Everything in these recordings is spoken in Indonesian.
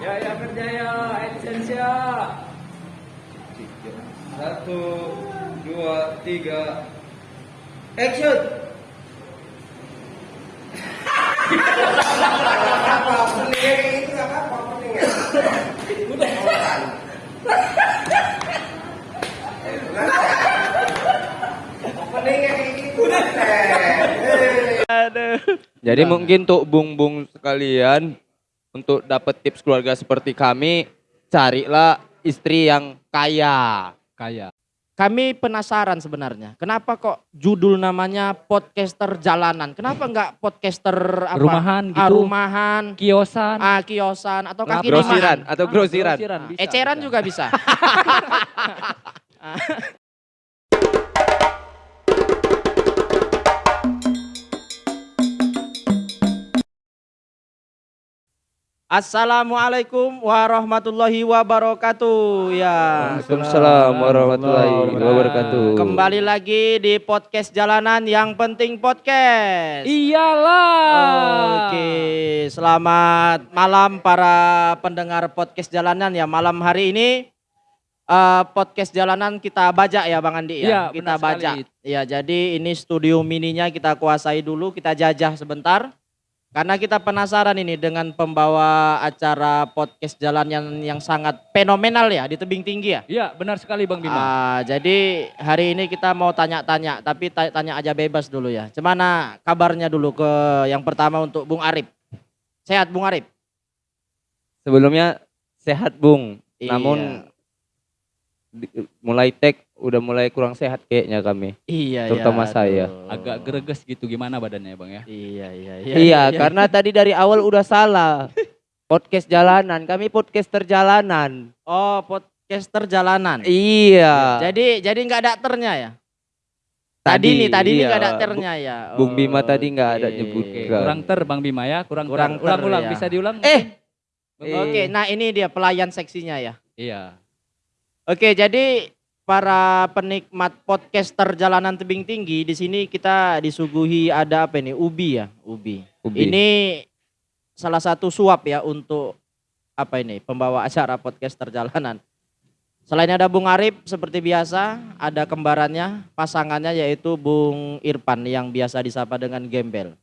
Ya ya kerja ya, action ya. Satu, dua, tiga. Action. Jadi mungkin untuk bung-bung sekalian untuk dapat tips keluarga seperti kami, carilah istri yang kaya. Kaya. Kami penasaran sebenarnya, kenapa kok judul namanya podcaster jalanan? Kenapa enggak podcaster apa? Rumahan Ah, gitu. rumahan, Kiosan. ah, kiosan atau Nah, kaki grosiran atau grosiran. Grosiran, bisa, Eceran bisa. juga bisa. Assalamualaikum warahmatullahi wabarakatuh. Ya. Waalaikumsalam warahmatullahi wabarakatuh. Kembali lagi di podcast jalanan yang penting podcast. Iyalah. Oke, selamat malam para pendengar podcast jalanan ya. Malam hari ini eh, podcast jalanan kita bajak ya Bang Andi Iya, ya. kita bajak. sekali. Ya, jadi ini studio mininya kita kuasai dulu, kita jajah sebentar. Karena kita penasaran ini dengan pembawa acara podcast jalan yang yang sangat fenomenal ya di tebing tinggi ya. Iya, benar sekali Bang Bima. Ah, jadi hari ini kita mau tanya-tanya, tapi ta- tanya aja bebas dulu ya. Cemana kabarnya dulu ke yang pertama untuk Bung Arif. Sehat Bung Arif? Sebelumnya sehat Bung, Iya. namun di- mulai tek udah mulai kurang sehat kayaknya kami. Iya, Terutama iya, saya. aduh. Agak greges gitu gimana badannya Bang ya? Iya, iya, iya. Iya, karena tadi dari awal udah salah. Podcast jalanan, kami podcaster jalanan. Oh, podcaster jalanan. Iya. Jadi jadi nggak ada ternya ya? Tadi, nih, tadi nih iya. nggak ada ternya ya. Bung Bima tadi nggak ada nyebut. Enggak. kurang ter Bang Bima ya, kurang, Kurang ter. ter, Ulang-ulang, ya. bisa diulang? Eh, Oke, nah ini dia pelayan seksinya ya. Iya. Oke, jadi para penikmat podcaster jalanan tebing tinggi di sini kita disuguhi ada apa ini? Ubi ya, ubi. Ubi. Ini salah satu suap ya untuk apa ini? Pembawa acara podcaster jalanan. Selain ada Bung Arif seperti biasa, ada kembarannya, pasangannya yaitu Bung Irfan yang biasa disapa dengan Gembel.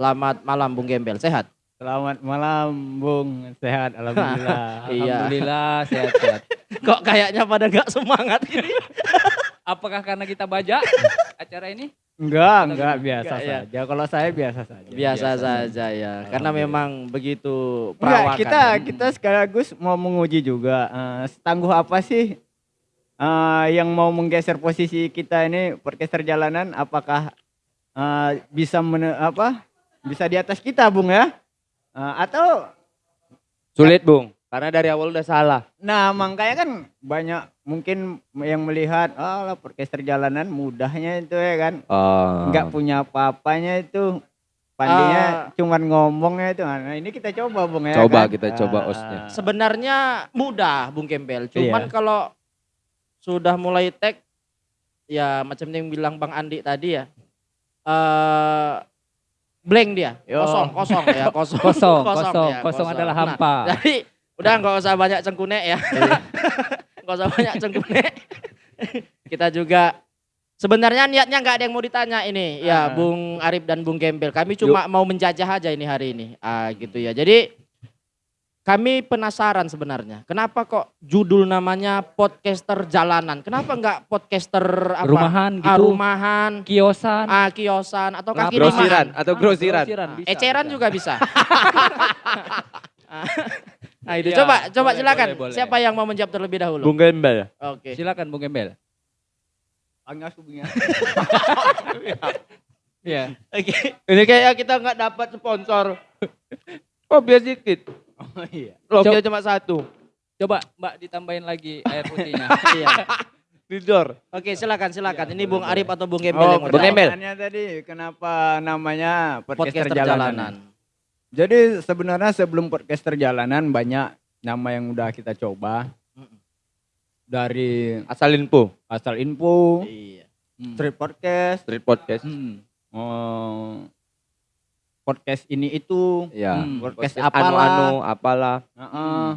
Selamat malam Bung Gembel, sehat? Selamat malam Bung, sehat alhamdulillah. Iya. Alhamdulillah sehat-sehat. Kok kayaknya pada gak semangat ini? Apakah karena kita baja acara ini? Enggak, enggak biasa Enggak, ya. saja. Kalau saya biasa saja. Biasa Biasa saja ya, karena memang begitu Enggak, perawakan. kita kita sekaligus mau menguji juga eh, setangguh apa sih eh, yang mau menggeser posisi kita ini podcaster jalanan apakah eh, bisa mene- apa? Bisa di atas kita, Bung ya? Eh, atau sulit Bung, karena dari awal udah salah. Nah, makanya kan banyak mungkin yang melihat, oh lah podcaster jalanan mudahnya itu ya kan. Oh. Enggak punya apa-apanya itu. Pandinya cuman ngomongnya itu. Nah, ini kita coba, Bung ya. Coba kan? kita coba Ah, osnya. Sebenarnya mudah Bung Gembel, cuman Iya. kalau sudah mulai tag ya macam yang bilang Bang Andi tadi ya. eh blank dia, Yo. kosong, kosong ya, kosong. Kosong, kosong, ya, kosong adalah Nah, hampa. jadi udah nggak usah banyak cengkunek ya. Nggak usah banyak cengkunek. kita juga sebenarnya niatnya nggak ada yang mau ditanya ini ya Ah. Bung Arif dan Bung Gembel. Kami cuma mau menjajah aja ini hari ini. Ah gitu ya. Jadi kami penasaran sebenarnya. Kenapa kok judul namanya podcaster jalanan? Kenapa enggak podcaster apa? Rumahan Ah, gitu. rumahan, Kiosan. ah, kiosan atau Nah, kaki grosiran limaan. atau grosiran. Grosiran, bisa, Eceran bisa. juga bisa. nah itu Iya, coba coba boleh, silakan. boleh, boleh. Siapa yang mau menjawab terlebih dahulu? Bung Gembel. Oke. Silakan Bung Gembel. Angas, Bung ya. Iya. Oke. Ini kayak kita nggak dapat sponsor. Oh biar dikit. Oh iya. Logonya cuma satu. Coba Mbak ditambahin lagi air putihnya. Iya. Tidor. Oke, silakan silakan. Iya, Ini Bung. Arif atau Bung Gembel Oh, yang Bung. Gembel. pertanyaannya tadi kenapa namanya podcaster, Podcaster jalanan? jalanan. Jadi sebenarnya sebelum podcaster jalanan banyak nama yang udah kita coba. Dari Asal info. asal info, Iya. Hmm. street podcast, Street podcast. Hmm. oh, podcast ini itu, Ya. Hmm. podcast Podcast apalah. anu-anu apalah. Heeh.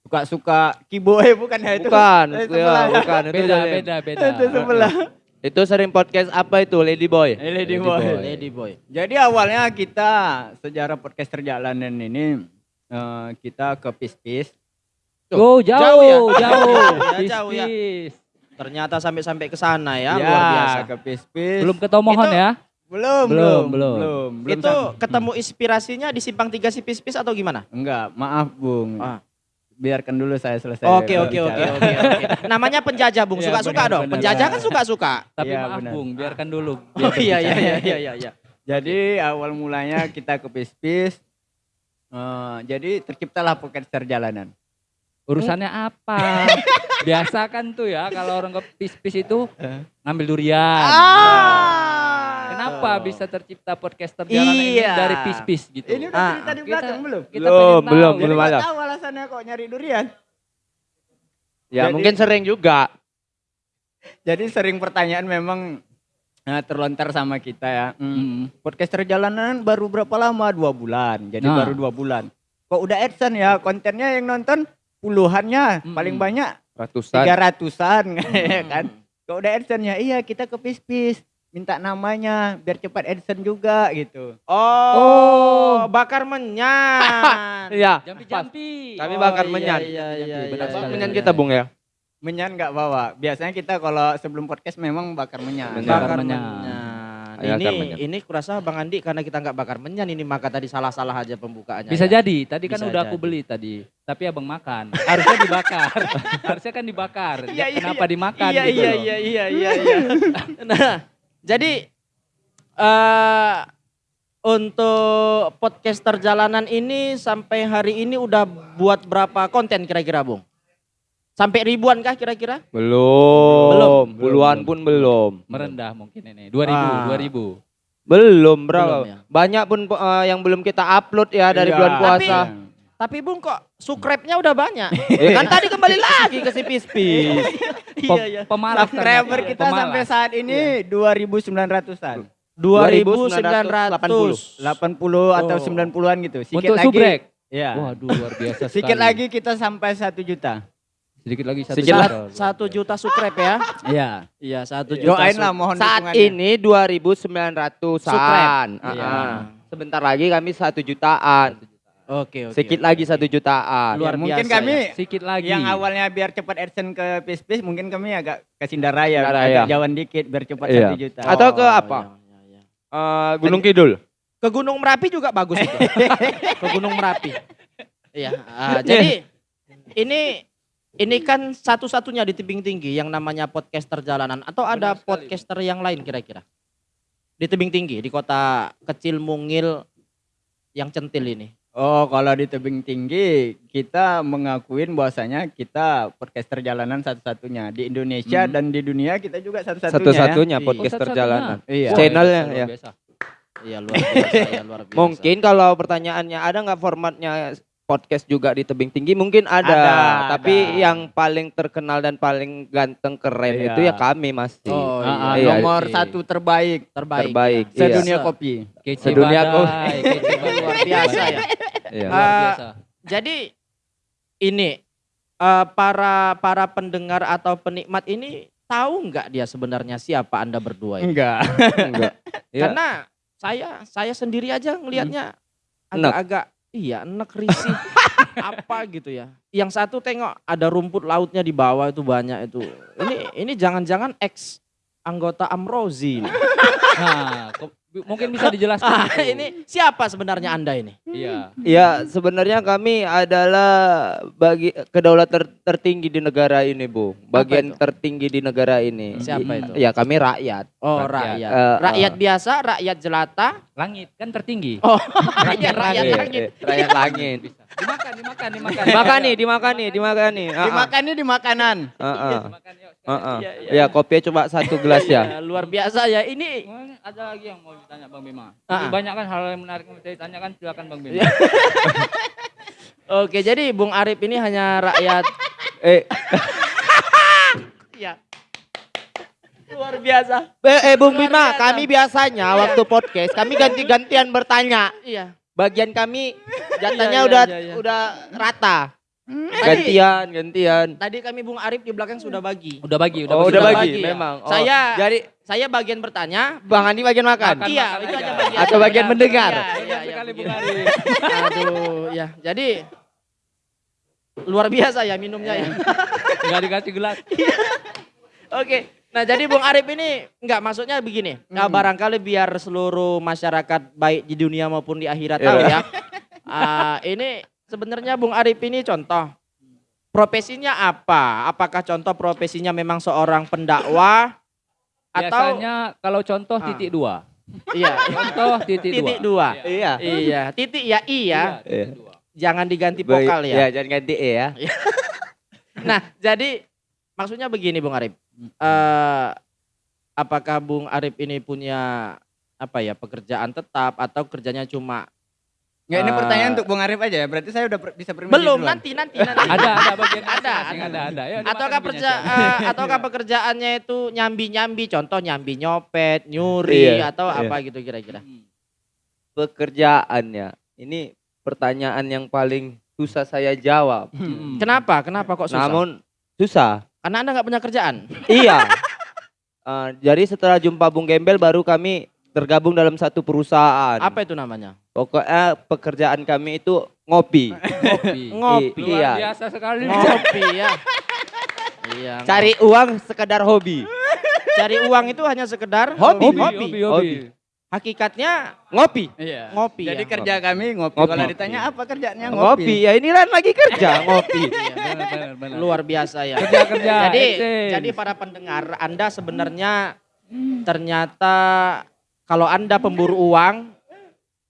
Suka-suka kiboy bukan ya itu? Bukan, Eh, ya, sebelah. bukan itu Beda, sering- beda, beda. Itu sebelah. Itu sering podcast apa itu Lady Boy? Eh, Lady Boy. Lady boy. Jadi awalnya kita sejarah podcast perjalanan ini eh, kita ke Pis-Pis. Oh, jauh, Jauh ya? jauh. Ya, Pis, jauh ya. Ternyata sampai-sampai ke sana ya, luar biasa. ke Pis-Pis. Belum ketomohon Itu- ya? Belum, Belum, belum, belum. belum, Itu sampai. ketemu inspirasinya di simpang tiga si pis-pis atau gimana? enggak, maaf Bung. Ah. Biarkan dulu saya selesai. Oke oke oke oke. Namanya penjajah Bung, Iya, suka-suka benar, dong. benar. Penjajah kan suka-suka. Tapi Iya, maaf benar. Bung, biarkan dulu. Oh iya iya iya iya iya. iya. Jadi awal mulanya kita ke Pis-Pis. eh, jadi terciptalah podcast perjalanan. Urusannya apa? Biasa kan tuh ya kalau orang ke pis-pis itu Eh. ngambil durian. Ah. Kenapa bisa tercipta podcaster jalanan ini Iya. dari pis-pis gitu? Ini udah Ah, cerita di kita- belakang belum? Kita Belum, tahu. belum, belum ada. tahu alasannya kok nyari durian. Ya Jadi- mungkin sering juga. Jadi sering pertanyaan memang nah, terlontar sama kita ya. Hmm, Hmm. Podcaster jalanan baru berapa lama? Dua bulan. Jadi Nah. baru dua bulan. Kok udah adsense ya kontennya yang nonton puluhannya, Mm-mm. paling banyak Ratusan. tiga ratusan Hmm. kan. Kok udah adsense ya? Iya kita ke pis-pis minta namanya biar cepat adsense juga gitu. Oh, Oh. bakar menyan. Iya. Jampi-jampi. Kami Oh, bakar iya, menyan. Iya iya iya. Benar iya, sekali. Menyan iya, kita iya. Bung ya. Menyan nggak bawa. Biasanya kita kalau sebelum podcast memang bakar menyan. Menyan. Bakar Bakar menyan. menyan. Ini ini kurasa Bang Andi karena kita nggak bakar menyan ini maka tadi salah-salah aja pembukaannya. Bisa ya. jadi. Tadi kan Bisa udah aku beli tadi. Tapi abang makan. Harusnya dibakar. Harusnya kan dibakar. Iya, iya, Kenapa dimakan Iya gitu iya loh. iya iya iya iya. Nah, jadi eh untuk podcaster jalanan ini sampai hari ini udah buat berapa konten kira-kira, Bung? Sampai ribuan kah kira-kira? Belum. Belum. Puluhan pun belum. Merendah mungkin ini. 2000, Ah. 2000. Belum berapa? Belum ya? Banyak pun eh, yang belum kita upload ya dari Iya. bulan Tapi- puasa. Tapi Bung kok subscribe-nya udah banyak. Eh, kan tadi kembali lagi ke si pis-pis. Pem- iya iya. Pemalas Subscriber kita Pemalas. sampai saat ini 2900-an. 2980. 80 atau Oh. 90-an gitu. Sedikit Untuk lagi. subrek. Ya. Waduh luar biasa. Sedikit lagi kita sampai 1 juta. Sedikit lagi satu Sedikit juta. Sa- Satu juta subscribe ya. Iya. Iya, satu juta. Doain lah mohon Saat ini 2900-an. Subscribe. Ah, Iya. ah. Sebentar lagi kami satu jutaan. Oke, oke. Sedikit lagi satu jutaan. Luar Ya, mungkin biasa kami Sedikit lagi. yang awalnya biar cepat adsense ke pis-pis mungkin kami agak ke Sindaraya, Sindaraya. agak jauhan dikit biar cepat Iya. 1 juta. Atau ke Oh, apa? iya, iya, iya. Eh, Gunung Kidul. Ke Gunung Merapi juga bagus itu. Ke Gunung Merapi. Iya. ah, jadi ini ini kan satu-satunya di tebing tinggi yang namanya podcaster jalanan atau ada Benar sekali. podcaster yang lain kira-kira? Di tebing tinggi di kota kecil Mungil yang centil ini. Oh, kalau di tebing tinggi kita mengakuin bahwasanya kita podcaster jalanan satu-satunya di Indonesia Hmm. dan di dunia kita juga satu-satunya. Satu-satunya Iya. podcaster Oh, satu-satunya. jalanan. Ya. Iya. Channelnya, ya. Iya luar biasa, ya, luar biasa. Mungkin kalau pertanyaannya ada nggak formatnya podcast juga di tebing tinggi mungkin ada, Ada, tapi ada. yang paling terkenal dan paling ganteng keren Iya. itu ya kami masih Oh, Ah, ah, Iya. nomor Oke. satu terbaik terbaik. terbaik, ya. iya. sedunia Se- kopi. Kece Sedunia badai. Luar biasa ya. Iya. Luar Ah, biasa. Jadi ini eh, para para pendengar atau penikmat ini tahu nggak dia sebenarnya siapa anda berdua ini? Enggak. Enggak. Iya. Karena saya saya sendiri aja ngelihatnya agak-agak iya enak risih apa gitu ya. Yang satu tengok ada rumput lautnya di bawah itu banyak itu. Ini ini jangan-jangan ex anggota Amrozi. Nah, mungkin bisa dijelaskan. Ah, itu. ini siapa sebenarnya anda ini? Iya. Ya sebenarnya kami adalah bagi kedaulatan ter- tertinggi di negara ini bu, bagian tertinggi di negara ini. Siapa I- itu? Ya kami rakyat. Oh Rakyat. rakyat. Eh, Rakyat eh. biasa, rakyat jelata. Langit kan tertinggi. Oh, Rakyat rakyat Iya, langit. iya, rakyat langit. Bisa. Dimakan, dimakan, dimakan. Dimakani, dimakani, dimakani. Ah, ah. Dimakannya di makanan. Ah, ah. Dimakan, sekali. ah. Iya, iya, Ya kopi coba satu gelas ya. Ya, luar biasa ya. Ini Oh, ini ada lagi yang mau ditanya Bang Bima. Ah. Banyak kan hal yang menarik yang ditanyakan silakan Bang Bima. Iya. Oke, jadi Bung Arif ini hanya rakyat Eh, ya. Luar biasa. Eh, eh Bung Luar Bima, biasa. kami biasanya Iya. waktu podcast kami ganti-gantian bertanya. Iya. Bagian kami jatahnya Iya, iya, udah iya, iya. udah rata. Tadi, Gantian, gantian. tadi kami Bung Arif di belakang sudah bagi. Udah bagi, udah Oh, bagi. udah Sudah bagi, bagi, ya. memang. Oh, Saya- jadi Saya bagian bertanya. Bang Andi bagian makan. Makan. iya, makan itu aja. aja bagian. Atau bagian Iya, mendengar. Iya, iya, iya, sekali Bung. Arif. Aduh, ya. Jadi luar biasa ya minumnya ya. Enggak dikasih gelas. Oke. Nah, jadi Bung Arif ini enggak maksudnya begini. Nah, Hmm. barangkali biar seluruh masyarakat baik di dunia maupun di akhirat Iya. tahu ya. Ah, ini sebenarnya Bung Arif ini contoh profesinya apa? Apakah contoh profesinya memang seorang pendakwah atau Biasanya kalau contoh Ah. titik dua. iya, Contoh titik, titik dua. dua. Iya. Iya, titik ya i ya. Iya, titik dua. Jangan diganti vokal ya. Ya, jangan ganti E ya. Nah, jadi maksudnya begini Bung Arif. Eh apakah Bung Arif ini punya apa ya pekerjaan tetap atau kerjanya cuma Nggak, ini Eh, pertanyaan untuk Bung Arif aja ya. Berarti saya udah per- bisa permisi belum duluan. nanti nanti nanti Ada, ada bagian Ada, ada. ada, ada. Ya, ataukah kerja Cak. eh, ataukah pekerjaannya itu nyambi nyambi contoh nyambi nyopet nyuri Iya, atau iya. apa gitu kira-kira. Pekerjaannya. Ini pertanyaan yang paling susah saya jawab. Hmm. kenapa kenapa kok susah Namun susah. karena anda nggak punya kerjaan iya. Eh, jadi setelah jumpa Bung Gembel baru kami tergabung dalam satu perusahaan. apa itu namanya Pokoknya pekerjaan kami itu ngopi. Ngopi I- iya. Luar biasa sekali. ngopi ya iya Cari uang sekedar hobi. cari uang itu hanya sekedar Hobi. Hobi, hobi. hobi, hobi. hakikatnya Ngopi. Iya. ngopi Jadi ya. kerja kami ngopi. Ngopi. Kalau ditanya apa kerjanya Ngopi. ngopi. Ya ini kan lagi kerja ngopi. Iya. Benar, benar, benar. luar biasa ya Kerja-kerja. jadi exchange. jadi para pendengar anda sebenarnya ternyata kalau anda pemburu uang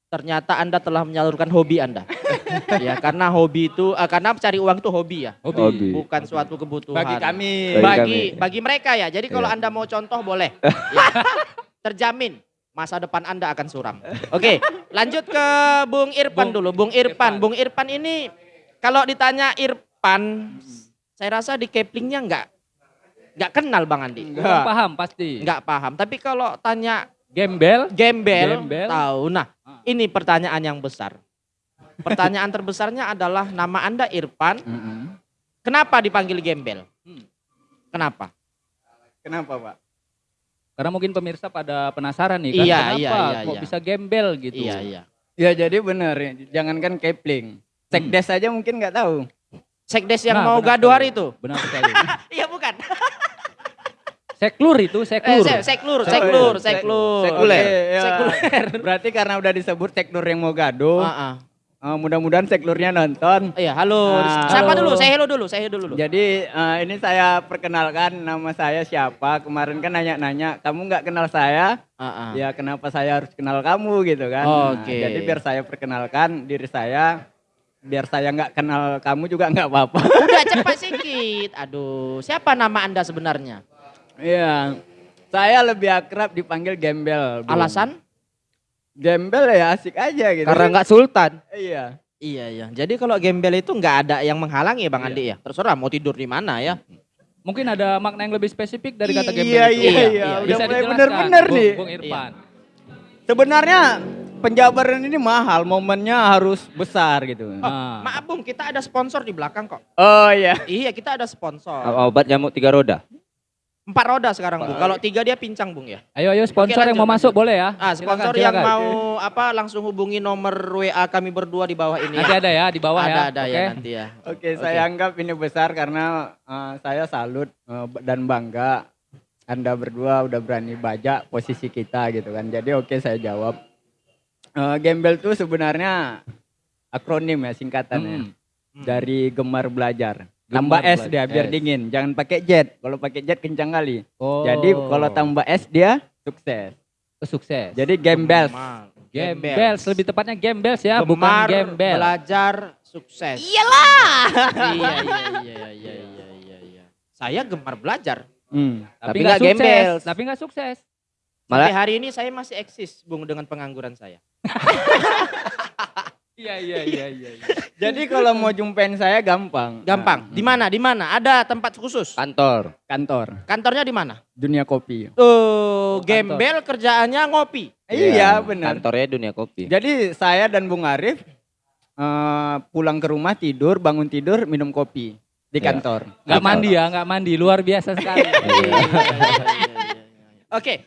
ternyata anda telah menyalurkan hobi anda ya karena hobi itu eh, karena cari uang itu hobi ya hobi. Hobi. bukan suatu kebutuhan Bagi kami. Bagi bagi kami. bagi mereka ya jadi kalau Iya. anda mau contoh boleh Ya. terjamin masa depan anda akan suram oke lanjut ke Bung Irfan Bung dulu Bung Irfan Irfan. Bung Irfan ini kalau ditanya Irfan saya rasa di Keplingnya nggak nggak kenal Bang Andi Kurang paham pasti. nggak paham tapi kalau tanya Gembel. gembel, Gembel. tahu nah Ah. Ini pertanyaan yang besar pertanyaan terbesarnya adalah nama anda Irfan Mm-mm. kenapa dipanggil gembel Hmm. kenapa Kenapa Pak? Karena mungkin pemirsa pada penasaran nih kan. Iya, kenapa iya, iya, kok iya. bisa gembel gitu. iya iya Ya jadi benar. Jangankan Kepling. Sekdes aja mungkin nggak tahu. sekdes yang Nah, mau gaduh hari itu Benar sekali. iya bukan Seklur itu, eh, seklur. se- seklur Seklur. seklur Sek- seklur sekuler. Oke, ya. Sekuler. Berarti karena udah disebut seklur yang mau gaduh, Ah, ah. eh, mudah-mudahan seklurnya nonton. iya halo Ah. siapa Halo. dulu saya hello dulu saya hello dulu Jadi eh, ini saya perkenalkan nama saya siapa. Kemarin kan nanya-nanya, kamu nggak kenal saya? Ah, ah. Ya kenapa saya harus kenal kamu gitu kan? Nah, Oke. jadi biar saya perkenalkan diri saya, biar saya nggak kenal kamu juga nggak apa-apa. udah cepat sedikit aduh siapa nama anda sebenarnya Iya, saya lebih akrab dipanggil Gembel. Bung. alasan Gembel ya asik aja gitu. Karena nggak sultan. Iya. Iya iya. Jadi kalau gembel itu nggak ada yang menghalangi ya Bang Andi ya. Terserah mau tidur di mana ya. Mungkin ada makna yang lebih spesifik dari kata Iya, gembel iya, itu. iya, iya. Udah Bisa mulai bener-bener Bung- nih. Bung Irfan. Sebenarnya penjabaran ini mahal, momennya harus besar gitu. Ah. Maaf Bung, kita ada sponsor di belakang kok. Oh iya. Iya, kita ada sponsor. Obat nyamuk tiga roda. Empat roda sekarang Bung. Kalau tiga dia pincang Bung ya. Ayo ayo sponsor Oke, yang mau masuk boleh ya. Ah, sponsor Silakan, yang silakan. mau apa langsung hubungi nomor WA kami berdua di bawah ini Nanti ya. ada ya di bawah ada ya. ada Oke. ya nanti ya. Oke, saya anggap ini besar karena eh, saya salut eh, dan bangga Anda berdua udah berani baca posisi kita gitu kan. Jadi oke saya jawab. Eh, Gembel tuh sebenarnya akronim ya singkatannya. Hmm. Dari gemar belajar. Tambah S belajar. dia biar S. dingin. Jangan pakai jet. Kalau pakai jet kencang kali. Oh. Jadi kalau tambah S dia sukses. sukses. Jadi Gembel. Gemar. Gembels, lebih tepatnya gembels ya, bukan Gemar gembel. belajar sukses. Iyalah. iya iya iya iya iya iya iya. Saya gemar belajar. Hmm. Tapi Tapi nggak gembels. Tapi nggak sukses. Sampai Malah hari ini saya masih eksis Bung dengan pengangguran saya. Iya iya iya iya. iya. Jadi kalau mau jumpain saya gampang. Gampang. Di mana? Di mana? Ada tempat khusus? Kantor. Nah, kantor, Kantornya di mana? dunia kopi. Tuh, kantor. gembel kerjaannya ngopi. Iya, benar. Kantornya dunia kopi. Jadi saya dan Bung Arif eh, pulang ke rumah tidur, bangun tidur, minum kopi di Iya. kantor. Nggak mandi ya, nggak mandi. Luar biasa sekali. Oke.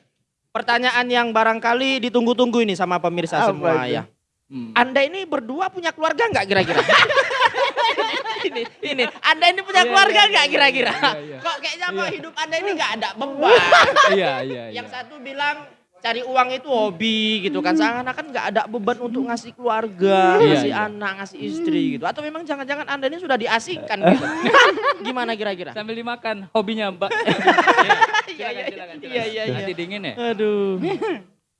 Pertanyaan yang barangkali ditunggu-tunggu ini sama pemirsa Apa semua itu? ya. Hmm. Anda ini berdua punya keluarga nggak kira-kira? ini, ini, Anda ini punya Iya, keluarga iya, nggak iya, kira-kira? iya, iya. Kok kayaknya kok hidup Anda ini nggak ada beban? Iya iya iya. Yang satu bilang cari uang itu hobi gitu kan, seakan-akan nggak ada beban untuk ngasih keluarga, Iya, ngasih iya. anak, ngasih istri gitu. Atau memang jangan-jangan Anda ini sudah diasingkan gitu? Gimana kira-kira? Sambil dimakan hobinya Mbak. Iya, iya, silakan, silakan, iya, iya, iya. Nanti dingin ya. Aduh.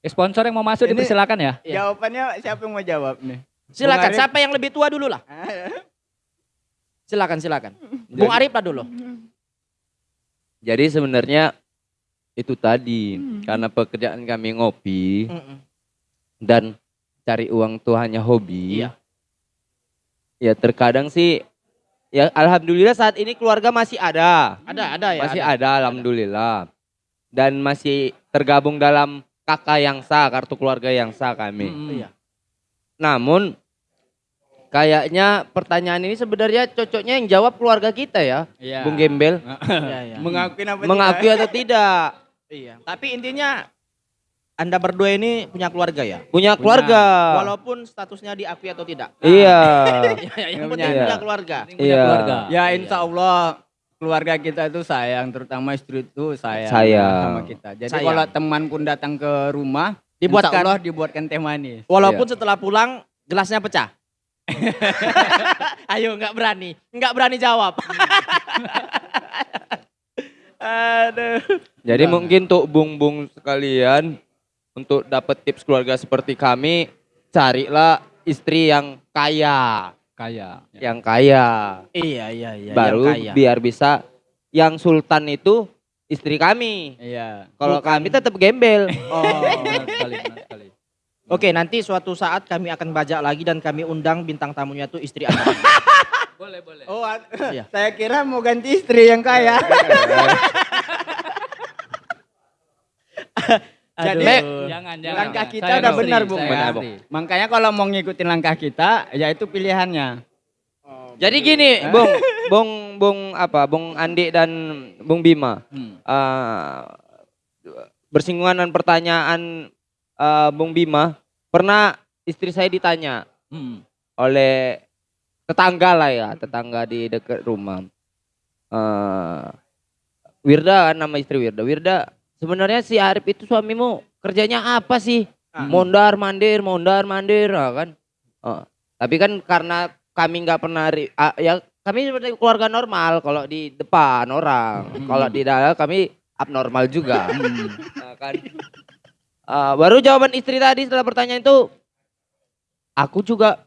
Eh, Sponsor yang mau masuk Ini- dipersilakan ya. Iya. Jawabannya siapa yang mau jawab nih? Silakan, Arif. siapa yang lebih tua dulu lah. Silakan, silakan. Bung Arif lah dulu. Jadi sebenarnya itu tadi karena pekerjaan kami ngopi Mm-mm. dan cari uang tuh hanya hobi. Iya. Ya terkadang sih ya alhamdulillah saat ini keluarga masih ada. Ada, ada ya. masih ada. ada, alhamdulillah. Dan masih tergabung dalam kakak yang sah, kartu keluarga yang sah kami. Hmm. Iya. Namun kayaknya pertanyaan ini sebenarnya cocoknya yang jawab keluarga kita ya, Iya. Bung Gembel. Iya, iya. Mengakui apa Mengakui atau tidak? Iya. Tapi intinya Anda berdua ini punya keluarga ya? Punya keluarga. Walaupun statusnya diakui atau tidak. Iya. Iya, yang Punya. penting Iya. punya keluarga. Punya Iya. keluarga. Ya insya Allah keluarga kita itu sayang, terutama istri itu sayang, Sayang. sama kita. Jadi Sayang. kalau teman pun datang ke rumah, Dibuatkan. insya Allah dibuatkan teh manis. Walaupun Iya. setelah pulang gelasnya pecah. Ayo nggak berani, nggak berani jawab. Aduh. Jadi Nah. mungkin untuk bung-bung sekalian untuk dapat tips keluarga seperti kami, carilah istri yang kaya, Kaya. yang kaya. Iya iya iya. Baru yang kaya. biar bisa yang sultan itu istri kami. Iya. Kalau kami tetap gembel. Oh. Benar sekali, benar sekali. Oke, nanti suatu saat kami akan bajak lagi dan kami undang bintang tamunya itu istri Anda. Boleh, boleh. Oh, Iya. saya kira mau ganti istri yang kaya. Jadi Aduh. Jangan, jangan. langkah jangan. kita Saya udah benar, Bung. saya Benar, ngerti. makanya kalau mau ngikutin langkah kita, ya itu pilihannya. Jadi gini, Bung, Bung, Bung apa, Bung Andi dan Bung Bima, Hmm. eh, bersinggungan dengan pertanyaan eh, Bung Bima, pernah istri saya ditanya Hmm. oleh tetangga lah ya, tetangga di dekat rumah. Eh, Wirda kan nama istri Wirda. Wirda, sebenarnya si Arif itu suamimu kerjanya apa sih? Ah. Mondar mandir, mondar mandir, ah, kan? Oh, tapi kan karena kami nggak pernah ah, ya kami seperti keluarga normal kalau di depan orang, Hmm. kalau di dalam kami abnormal juga. Hmm. Nah, kan. Ah, baru jawaban istri tadi setelah pertanyaan itu, aku juga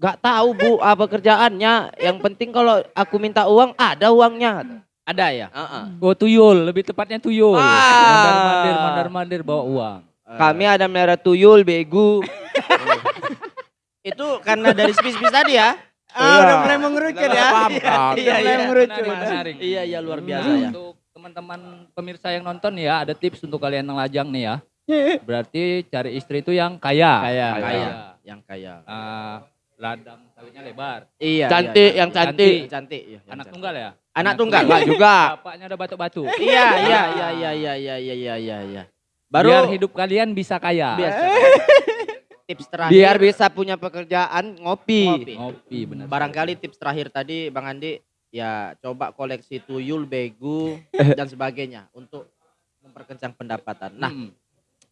nggak tahu bu apa kerjaannya. Yang penting kalau aku minta uang ada uangnya. Ada ya? Ah, ah. Oh tuyul, lebih tepatnya tuyul. Ah. Mandar mandir, mandar mandir bawa uang. Kami ada melihara tuyul, begu. Itu karena dari spis-spis tadi ya? Ah, Iya. udah mulai mengerucut ya. Paham, paham. Iya, Iya, mulai iya. mengerucut. Iya, iya luar biasa Nah, ya. Untuk teman-teman pemirsa yang nonton ya, ada tips untuk kalian yang lajang nih ya. Berarti cari istri itu yang kaya. Kaya. Kaya. Yang kaya. Ah, ladang sawitnya lebar. Iya. Cantik, iya, yang cantik. cantik. Cantik. iya, Anak tunggal ya? Anak tunggal. Enggak juga. Bapaknya ada batuk-batuk. Iya, iya, iya, iya, iya, iya, iya, iya, iya, iya. Baru Biar hidup kalian bisa kaya. biasa. tips terakhir. Biar bisa punya pekerjaan ngopi. Ngopi. Ngopi benar. Barangkali tips terakhir tadi Bang Andi ya coba koleksi tuyul, begu dan sebagainya untuk memperkencang pendapatan. Nah, Hmm.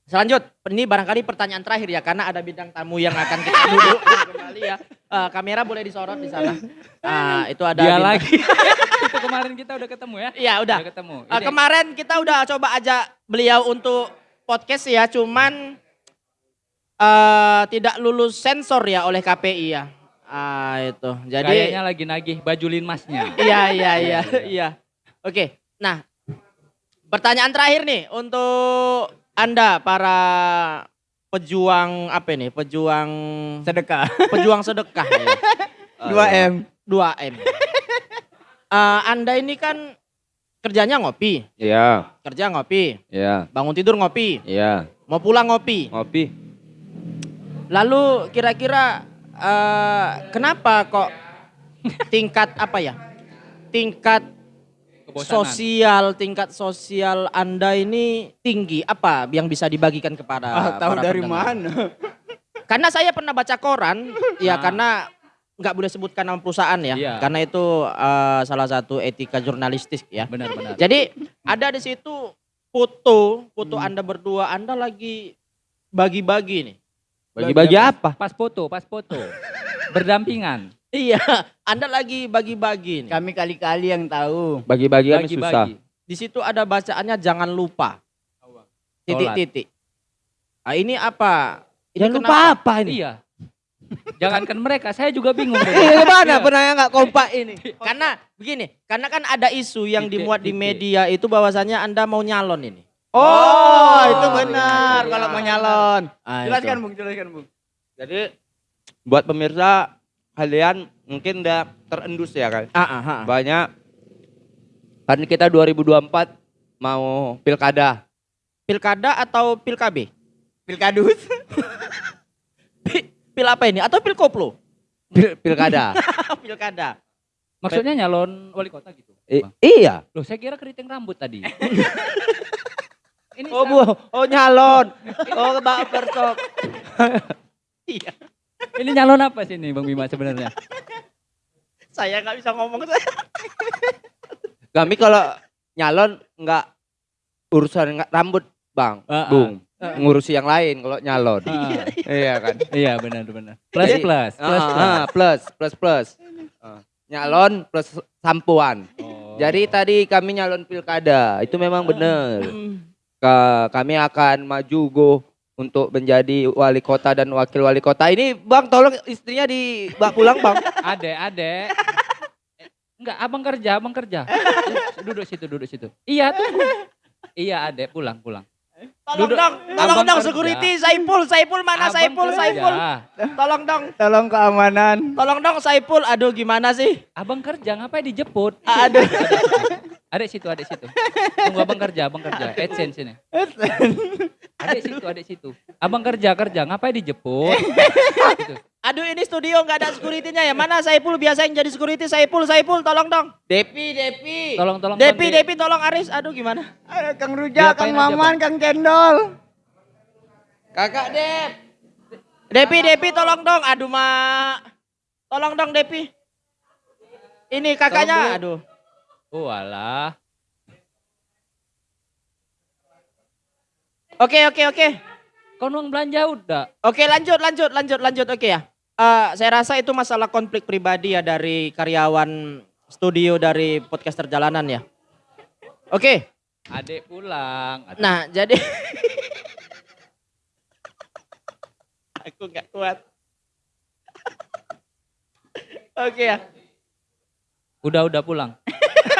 Selanjut ini barangkali pertanyaan terakhir ya karena ada bidang tamu yang akan kita duduk kembali ya. Eh, kamera boleh disorot di sana. Ah, itu ada Dia bintang- lagi. itu kemarin kita udah ketemu ya? Iya, udah. Udah ketemu. Ini- kemarin kita udah coba ajak beliau untuk podcast ya, cuman eh tidak lulus sensor ya oleh KPI ya. Ah itu. Jadi Kayaknya lagi nagih baju linmasnya. iya iya iya iya. Oke. Nah, pertanyaan terakhir nih untuk Anda para pejuang apa ini? Pejuang Sedekah. pejuang sedekah. ya. 2 M. 2 M. Eh, anda ini kan kerjanya ngopi, Iya, kerja ngopi, iya, bangun tidur ngopi, iya. mau pulang ngopi. Ngopi. Lalu kira-kira eh, kenapa kok tingkat apa ya? Tingkat Kebosanan. sosial, tingkat sosial Anda ini tinggi. Apa yang bisa dibagikan kepada Ah, tahu para dari pendengar? mana? Karena saya pernah baca koran, ya Ah. karena nggak boleh sebutkan nama perusahaan ya, Iya. karena itu eh, salah satu etika jurnalistik ya. Benar-benar. Jadi ada di situ foto, foto Hmm. Anda berdua, Anda lagi bagi-bagi nih. Bagi-bagi apa? Pas foto, pas foto. Berdampingan. Iya, Anda lagi bagi-bagi nih. Kami kali-kali yang tahu. Bagi-bagi kami susah. Di situ ada bacaannya jangan lupa. Titik-titik. Ah, ini apa? Ini Jangan lupa apa ini? Iya. Jangankan mereka, saya juga bingung. Iya, gimana? Iya. Pernah nggak kompak ini? Karena begini, karena kan ada isu yang Titik, dimuat di media itu bahwasanya Anda mau nyalon ini. Oh, itu iya, benar iya. kalau mau nyalon. Ah, Jelaskan, itu. Bung, jelaskan, Bung. Jadi buat pemirsa kalian mungkin udah terendus ya kan. Ah, ah, ah. Banyak kan kita 2024 mau pilkada. Pilkada atau pilkabe? Pilkadus. Pil apa ini? Atau pilkoplo? Pil- pilkada. Pilkada. Maksudnya nyalon wali kota gitu. I- Bang. iya. Loh, saya kira keriting rambut tadi. Ini Oh, bu, oh nyalon. Oh, Mbak Persok. Iya. Ini nyalon apa sih nih Bang Bima sebenarnya? Saya nggak bisa ngomong saya. Kami kalau nyalon nggak urusan nggak rambut, Bang. Ah, ah. Bung. Ah. Ngurusi yang lain kalau nyalon. Ah, iya kan? iya benar benar. Plus Jadi- plus, plus Ah, plus. ah, plus, plus, plus. Ah, Nyalon plus sampuan. Oh. Jadi tadi kami nyalon pilkada, itu memang benar. Ka- kami akan maju go untuk menjadi wali kota dan wakil wali kota. Ini Bang tolong istrinya dibawa pulang Bang. Ade, ade. Enggak, abang kerja, abang kerja. Duduk situ, duduk situ. Iya tuh. Iya, ade, pulang, pulang. Tolong Duduk. dong, tolong Abang dong kerja. security Saipul, Saipul mana Abang Saipul, kerja. Saipul. Tolong dong, Tolong keamanan. tolong dong Saipul. Aduh gimana sih? Abang kerja, ngapain dijemput? Aduh. Adek situ, adek situ. Tunggu abang kerja, abang kerja. AdSense ini. Adek situ, adek situ. Abang kerja, kerja. Ngapain dijemput? Gitu. Aduh ini studio nggak ada security-nya ya. Mana Saipul biasa yang jadi security Saipul, Saipul tolong dong. Depi, Depi. Tolong, tolong. Depi. Depi tolong Aris. Aduh gimana? Ada Kang Rujak, Diapain Kang aja, Maman, Kang Cendol. Kakak Dep. Depi, Depi tolong dong. Aduh mak. Tolong dong Depi. Ini kakaknya. Aduh. Oh alah. Oke, oke, oke. Kau nuang belanja udah. Oke lanjut, lanjut, lanjut, lanjut. Oke ya. Eh, saya rasa itu masalah konflik pribadi ya dari karyawan studio dari podcaster jalanan ya. Oke. Adek pulang. Adek. Nah, jadi aku nggak kuat. Oke ya. Udah, udah pulang.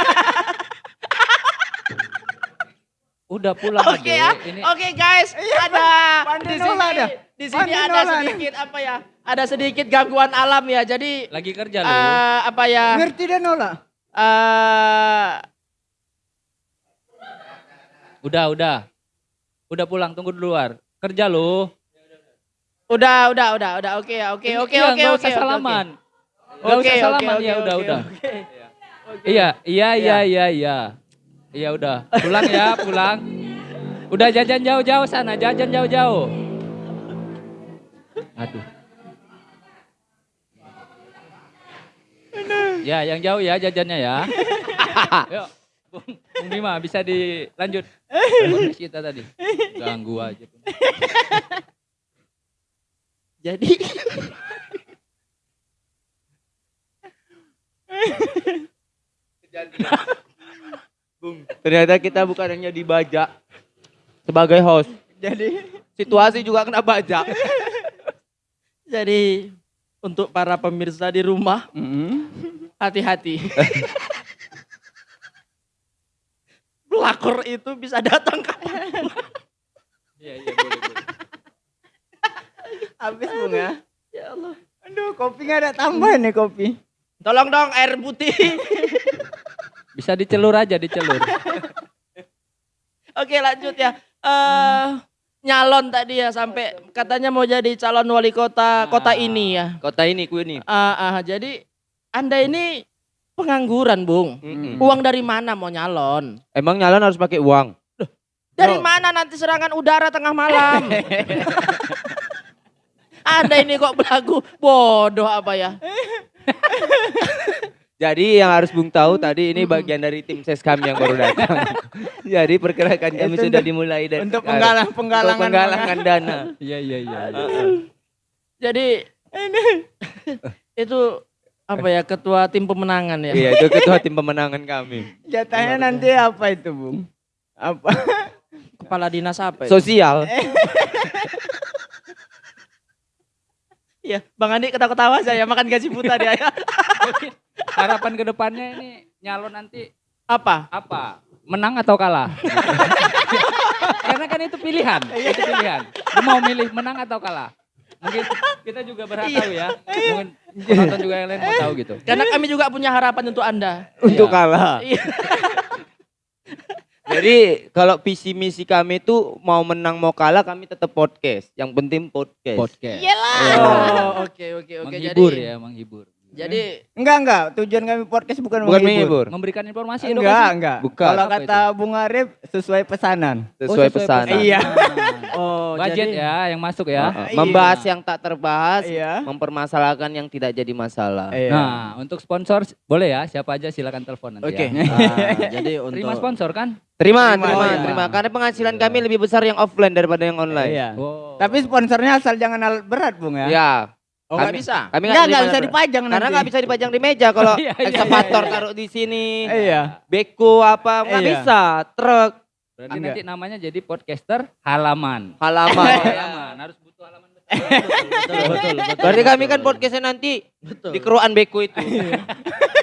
udah pulang Oke Adek. ya. Ini Oke guys, ada Pandai di sini dah. di sini ada sedikit apa ya? Ada sedikit gangguan alam ya. Jadi lagi kerja lu. eh, apa ya? Ngerti dan nolak. eh Udah, udah. Udah pulang, tunggu di luar. Kerja lu. udah, udah, udah, udah. Oke ya. Oke, oke, iya, oke, nggak oke, salaman. Oke, Nggak usah oke, salaman oke, ya, udah, udah. oke. Iya, iya, iya, iya, iya. Iya udah. Pulang ya, pulang. Udah jajan jauh-jauh sana, jajan jauh-jauh. Aduh. Ya, yang jauh ya jajannya ya. Yuk, Bung, Bung Bima bisa dilanjut. Podcast kita tadi. Ganggu aja. Jadi Ternyata kita bukan hanya dibajak sebagai host. Jadi Situasi juga kena bajak. jadi untuk para pemirsa di rumah mm, hati-hati. Pelakor itu bisa datang kapan. Iya, iya, boleh, boleh. Habis Bung ya. Ya Allah. Aduh, kopi nggak ada tambahan nih kopi. Tolong dong air putih. Bisa dicelur aja, dicelur. Oke lanjut ya. Eh nyalon tadi ya sampai katanya mau jadi calon wali kota kota Nah. ini ya. Kota ini ku ini. Ah, ah, jadi Anda ini pengangguran, Bung. Mm-mm. Uang dari mana mau nyalon? Emang nyalon harus pakai uang? Dari Oh. mana nanti serangan udara tengah malam? Anda ini kok belagu bodoh apa ya? Jadi yang harus Bung tahu tadi ini bagian dari tim ses kami yang baru datang. Jadi pergerakan kami sudah dimulai dari Untuk penggalang Untuk penggalangan. penggalangan dana. Iya, iya, iya. Jadi itu apa ya ketua tim pemenangan ya? Iya itu ketua tim pemenangan kami. Jatahnya nanti apa itu, Bung? Apa? Kepala dinas apa? Itu? Sosial. Iya, Bang Andi ketawa-ketawa saya makan gaji buta dia. ya. Harapan ke depannya ini nyalon nanti apa? apa? Menang atau kalah? Karena kan itu pilihan, itu pilihan. Lu mau milih menang atau kalah? Mungkin kita juga berhak tahu ya. Mungkin penonton juga yang lain mau tahu gitu. Karena kami juga punya harapan untuk Anda. Untuk Iya. kalah. Iya. Jadi kalau visi misi kami itu mau menang mau kalah kami tetap podcast. Yang penting podcast. Podcast. Oh, oke oke oke. menghibur Jadi ya, menghibur. Jadi Enggak, enggak. Tujuan kami podcast bukan, Bukan menghibur. Memberikan informasi Enggak, edukasi. enggak. Bukan. Kalau Apa kata Bung Arif sesuai pesanan. Sesuai Oh, pesanan. Iya. oh Budget jadi, ya yang masuk ya. Uh-uh. Membahas yang tak terbahas, Iya. mempermasalahkan yang tidak jadi masalah. Iya. Nah, untuk sponsor boleh ya, siapa aja silakan telepon nanti Oke. ya. Ah, jadi untuk Terima sponsor kan? Terima, Terima, terima, iya. terima. Karena penghasilan kami lebih besar yang offline daripada yang online. Iya. Oh. Tapi sponsornya asal jangan alat berat, Bung ya. Ya. Oh nggak bisa. Kami Enggak, enggak terima bisa dipajang nanti. Karena nggak bisa dipajang di meja kalau Iya, iya, ekskavator iya, iya. taruh di sini, Iya. beko apa nggak Iya. bisa, truk, Berarti nanti namanya jadi podcaster halaman. halaman. halaman harus butuh halaman. Betul betul betul. Berarti kami betul. kan podcastnya nanti betul. di keruan beko itu.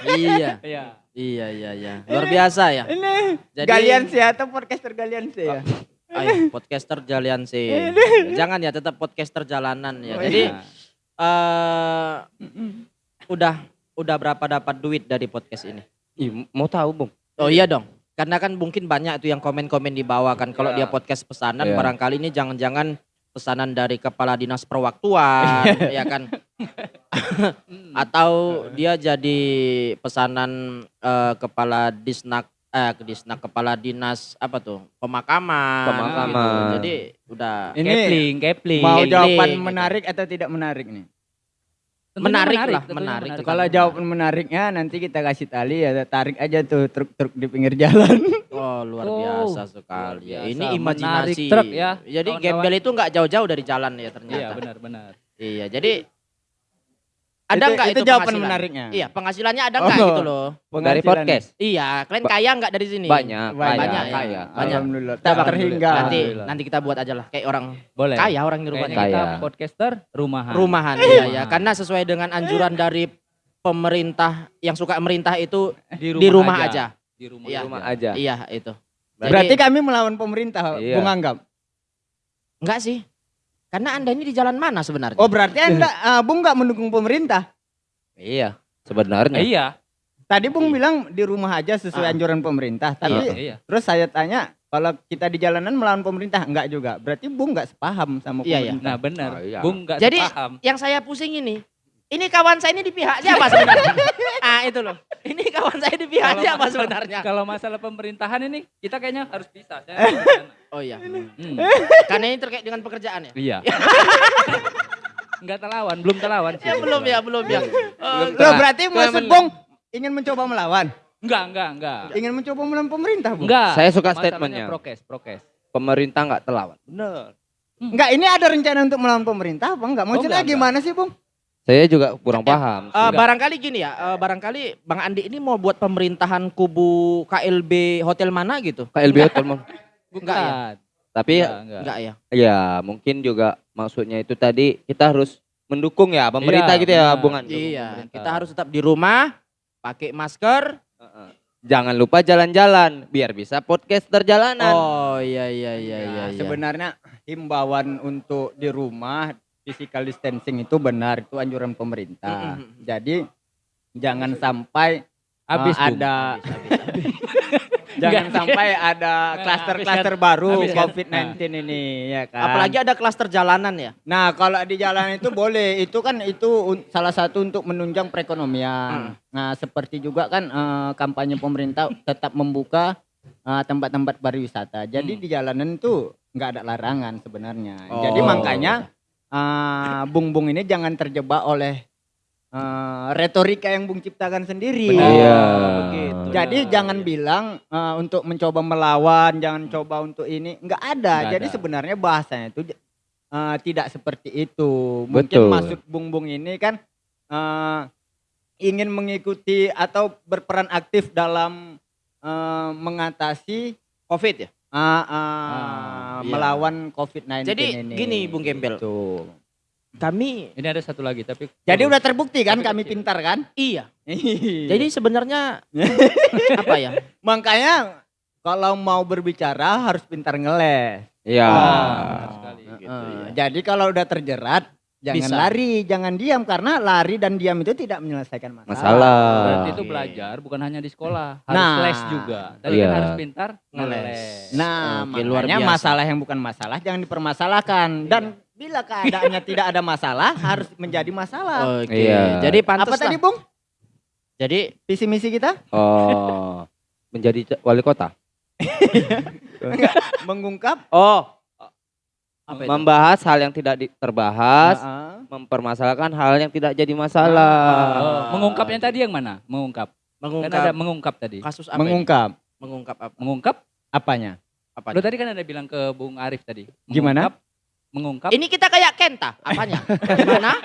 Iya. Iya. Iya iya iya. Luar biasa ya. Ini Jadi- Galian sih atau podcaster Galian sih ya. Ayo, podcaster jalian sih. Jangan ya tetap podcaster jalanan ya. Oh, Jadi Eh udah udah berapa dapat duit dari podcast ini? Ih, mau tahu, Bung? Oh iya dong. Karena kan mungkin banyak itu yang komen-komen di bawah kan kalau Iya. dia podcast pesanan Iya. barangkali ini jangan-jangan pesanan dari kepala dinas perwaktuan ya kan mm, atau dia jadi pesanan eh, kepala disnak eh disnak kepala dinas apa tuh pemakaman Pemakaman. gitu. jadi udah Ini Kepling, Kepling. mau Gambling, jawaban gitu. menarik atau tidak menarik nih? Tentunya menarik lah, tentunya menarik. Kalau jawaban menariknya nanti kita kasih tali ya tarik aja tuh truk-truk di pinggir jalan. oh luar Oh, biasa sekali ya ini. Menarik imajinasi truk ya, jadi kawan-kawan. gembel itu nggak jauh-jauh dari jalan ya Iya, ternyata benar-benar. iya jadi ada Itu- nggak itu itu, jawaban penghasilan? menariknya? iya penghasilannya ada nggak Oh. gitu loh Dari podcast. iya kalian kaya nggak dari sini Banyak, Banyak, banyak, ya. kaya. Banyak. Alhamdulillah. Kita bakal- terhingga. nanti Alhamdulillah. nanti kita buat aja lah kayak orang Boleh. kaya orang di rumahnya Kayaknya kita Kaya. podcaster rumahan. rumahan iya ya karena sesuai dengan anjuran dari pemerintah yang suka merintah itu di rumah aja, Di rumah, Iya. Di rumah aja. iya itu Berarti Jadi, kami melawan pemerintah, Iya. Bung Anggap. enggak sih karena anda ini di jalan mana sebenarnya Oh berarti anda, ah, Bung nggak mendukung pemerintah. Iya, sebenarnya. Iya. Tadi Bung bilang di rumah aja sesuai Ah. anjuran pemerintah. Tapi Iya. terus saya tanya, kalau kita di jalanan melawan pemerintah enggak juga. Berarti Bung nggak sepaham sama Iya, iya. pemerintah. Nah, benar. Oh, iya. Bung nggak Jadi, sepaham. yang saya pusing ini ini kawan saya ini di pihak siapa sebenarnya ah itu loh ini kawan saya di pihak Kalau siapa masalah- sebenarnya Kalau masalah pemerintahan ini kita kayaknya harus bisa. Saya oh iya Hmm. karena ini terkait dengan pekerjaan ya Iya. Enggak terlawan, belum terlawan sih. ya belum ya belum ya Oh, Belum. Loh, berarti maksud Bung ingin mencoba melawan? Enggak, enggak, enggak. Ingin mencoba melawan pemerintah, Bung? Enggak. Saya suka statementnya. Prokes, prokes. Pemerintah nggak terlawan. Benar. Enggak, ini ada rencana untuk melawan pemerintah apa enggak? Maksudnya enggak, enggak. gimana sih, Bung? Saya juga kurang paham. Eh, Enggak. barangkali gini ya, eh, barangkali Bang Andi ini mau buat pemerintahan kubu KLB hotel mana gitu? KLB Hotel Mom. Enggak ya? Tapi Enggak, enggak. Enggak ya? ya mungkin juga maksudnya itu tadi kita harus mendukung ya pemerintah Iya, gitu ya. Bung An. Iya, pemerintah. kita harus tetap di rumah, pakai masker. Heeh. Jangan lupa jalan-jalan biar bisa podcaster jalanan. Oh iya iya iya iya. Nah, iya. sebenarnya himbauan untuk di rumah physical distancing itu benar itu anjuran pemerintah. Mm-mm. Jadi jangan sampai Habis eh, Bung. ada jangan Enggak. sampai ada Nah, klaster-klaster habis baru habis kan. COVID-19 ini ya kan. Apalagi ada klaster jalanan ya. Nah, kalau di jalan itu boleh. Itu kan itu salah satu untuk menunjang perekonomian. Nah, seperti juga kan eh, kampanye pemerintah tetap membuka eh, tempat-tempat pariwisata. Jadi Hmm. di jalanan itu nggak ada larangan sebenarnya. Oh. Jadi makanya eh, Bung Bung ini jangan terjebak oleh eh, retorika yang Bung ciptakan sendiri. Benar. Iya. begitu. Jadi Benar. jangan bilang eh, untuk mencoba melawan, jangan coba untuk ini, nggak ada. Nggak Jadi ada. sebenarnya bahasanya itu eh, tidak seperti itu. Mungkin Betul. maksud Bung Bung ini kan eh, ingin mengikuti atau berperan aktif dalam eh, mengatasi Covid ya. Eh, eh, Ah, iya. melawan COVID-19 Jadi ini. gini, Bung Gembel. Gitu. Kami Ini ada satu lagi tapi Jadi udah terbukti kan Tapi kami kecil. pintar kan? iya. Jadi Jadi sebenarnya apa ya? makanya kalau mau berbicara harus pintar ngeles. Iya. Benar sekali. Gitu Heeh. ya. Jadi kalau udah terjerat jangan Bisa. lari, jangan diam karena lari dan diam itu tidak menyelesaikan masalah. Masalah. Berarti itu Oke. belajar bukan hanya di sekolah, harus Nah. les juga. Tadi Iya. kan harus pintar Ngeles. Nah, Oke, luar makanya biasa. masalah yang bukan masalah jangan dipermasalahkan dan bila keadaannya tidak ada masalah harus menjadi masalah. Oke. Iya. Jadi pantas Apa tadi, Bung? Jadi Visi misi kita Oh. Menjadi wali kota. mengungkap Oh, apa itu? membahas hal yang tidak terbahas, Heeh. mempermasalahkan hal yang tidak jadi masalah. Oh, mengungkap yang tadi yang mana? Mengungkap. Kan mengungkap ada mengungkap tadi. kasus apa? ini? mengungkap Mengungkap apa? Mengungkap? apanya? Apa? Lo tadi kan ada bilang ke Bung Arif tadi. Gimana? Mengungkap, Mengungkap. Ini kita kayak Kenta, apanya? Gimana?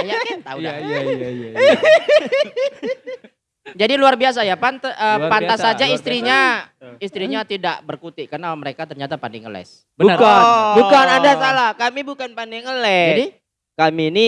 kayak Kenta udah. Iya, iya, iya, iya. Jadi luar biasa ya, pant eh, Luar pantas biasa, saja luar istrinya istrinya tidak berkutik karena mereka ternyata pandai ngeles. Benar. Bukan, Oh. bukan Anda salah. Kami bukan pandai ngeles. Jadi kami ini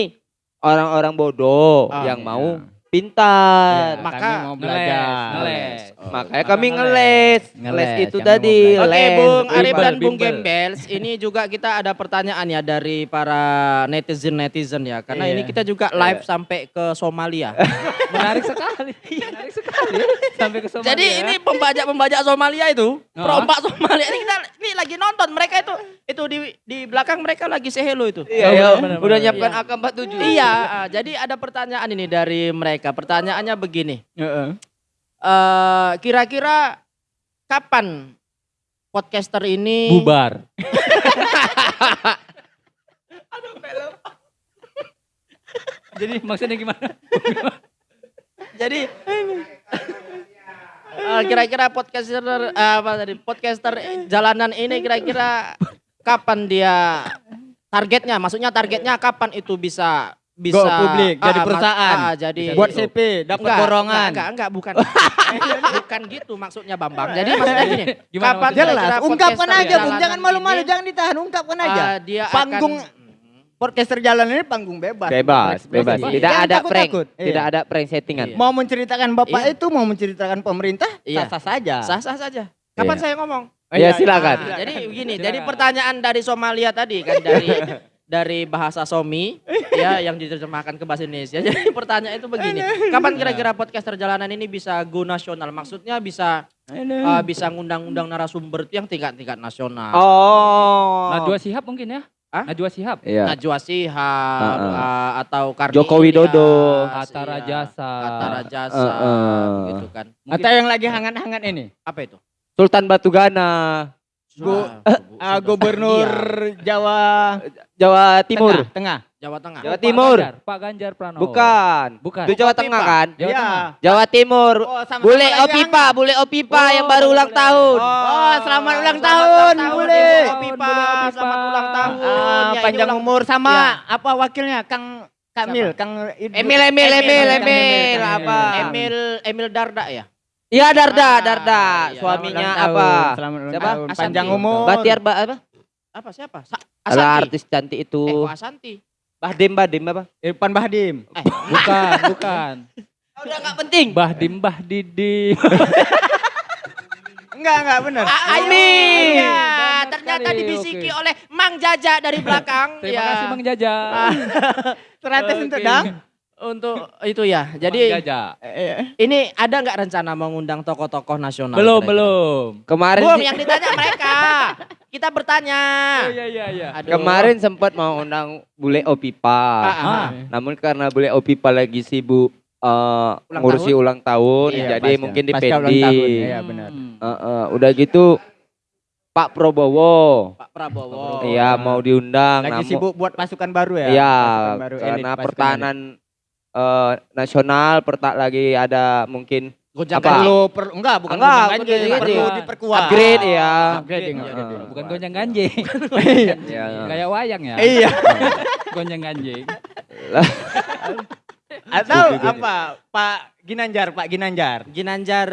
orang-orang bodoh Ah, yang iya. mau pintar. Ya, Maka kami mau belajar. ngeles. Oh. Makanya Maka kami ngeles. ngeles. Itu kami tadi. Oke les, Bung Arif dan Bung. Gembels, ini juga kita ada pertanyaan ya dari para netizen-netizen ya. Karena Iya. ini kita juga live sampai ke Somalia. Menarik sekali. Menarik sekali. Sampai ke Somalia. Jadi ini pembajak-pembajak Somalia itu, Oh. perompak Somalia ini kita ini lagi nonton mereka itu itu di di belakang mereka lagi say hello itu. Iya, Oh, iya. benar, benar, udah nyiapkan Iya. AK-47. Iya, ah, jadi ada pertanyaan ini dari mereka. Pertanyaannya begini. Heeh. Kira-kira kapan podcaster ini bubar. Jadi maksudnya gimana? Jadi eh, kira-kira podcaster eh, apa tadi? Podcaster jalanan ini kira-kira kapan dia targetnya? Maksudnya targetnya kapan itu bisa bisa Go publik, jadi mas- perusahaan. ah, jadi Buat. CP, dapat Enggak, borongan. Enggak, enggak, bukan. bukan gitu maksudnya Bambang. Jadi maksudnya gini, Gimana kapan? Jelas, ungkapkan aja, Bung. Jangan malu-malu, ini, jangan ditahan, ungkapkan aja. eh, dia Panggung akan podcaster jalan ini panggung bebas. Bebas, bebas. Bebas. Tidak Jangan ada prank. takut-takut. Iya. Tidak ada prank settingan. Iya. Mau menceritakan bapak Iya. itu, mau menceritakan pemerintah, Iya. sah-sah saja. sah-sah saja. Kapan Iya. saya ngomong? Oh, Ya, silakan. Nah, jadi begini, Silakan. jadi pertanyaan dari Somalia tadi kan dari dari bahasa Somi ya yang diterjemahkan ke bahasa Indonesia. Jadi pertanyaan itu begini, kapan kira-kira podcaster jalanan ini bisa go nasional? Maksudnya bisa uh, bisa ngundang-undang narasumber yang tingkat-tingkat nasional. Oh. Najwa Sihab mungkin ya? Hah? Najwa Sihab. Iya. Najwa Shihab Heeh. uh, atau Karni Joko Widodo. Hatta iya. Rajasa. Hatta Rajasa Heeh. gitu kan. Mungkin- Atau yang lagi hangat-hangat ini. Apa itu? Sultan Batugana, Go- Sudah- Ah, sudah gubernur iya. Jawa Jawa Timur. Tengah. Jawa Tengah. Jawa Pak Timur. Ganjar, Pak Ganjar Pranowo. Bukan. Bukan. Itu Jawa Opipa. Tengah kan? Jawa Iya. Tengah. Jawa Timur. Oh, sama-sama Bule Opipa. Bule Opipa yang Oh, baru boleh, ulang tahun. Oh, selamat ulang Selamat tahun, ulang Bule. Tahun, Opipa. Bule Opipa. Selamat ulang tahun. Ah, Ya, panjang ulang- umur sama Ya. apa wakilnya Kang Kamil, Kang. Emil, Emil, Emil, Emil, apa? Emil Emil Darda ya? Iya Darda, Ah, Darda. iya. Suaminya apa? tahun, Selamat ulang Siapa? tahun. Asanti. Panjang umur. Batiar ba apa? Apa siapa? Asanti. artis cantik Eh, itu. kok Asanti? Bahdim, Bahdim apa? Irfan Bahdim. Eh, Bukan, bukan. Udah nggak penting. Bahdim Bah Didi. Enggak, enggak benar. Ah, Iya, ini ya, ternyata sekali, dibisiki oke. oleh Mang Jaja dari belakang. Terima ya. kasih Mang Jaja. 100 untuk Oke. dang. Untuk itu ya. Mang Jadi Jaja. Eh, ini ada nggak rencana mengundang tokoh-tokoh nasional? Belum, belum. Kemarin sih- yang ditanya mereka. Kita bertanya. Oh iya iya iya. Aduh. kemarin sempat mau undang bule Opipa. Ah, ah. Ah. Namun karena bule Opipa lagi sibuk eh, Ulang ngurusi tahun? ulang tahun, Iya, jadi pasca- mungkin dipending. Iya, benar. Hmm. Eh, eh, udah gitu Pak Prabowo, Pak Prabowo. Iya mau diundang. Lagi namun- sibuk buat pasukan baru ya. Iya, Pasukan baru, elit karena pertahanan eh, nasional pertak lagi ada mungkin Ganjing. Perlu per, enggak bukan Enggak, gonjang bukan ganjing, gonjang perlu ganjing. diperkuat. upgrade ya. Upgrading, Iya, upgrading. iya. Bukan gonjang ganjing. Iya. Iya. Kayak wayang ya. Iya. Gonjang ganjing. Atau apa? Pak Ginanjar, Pak Ginanjar. Ginanjar.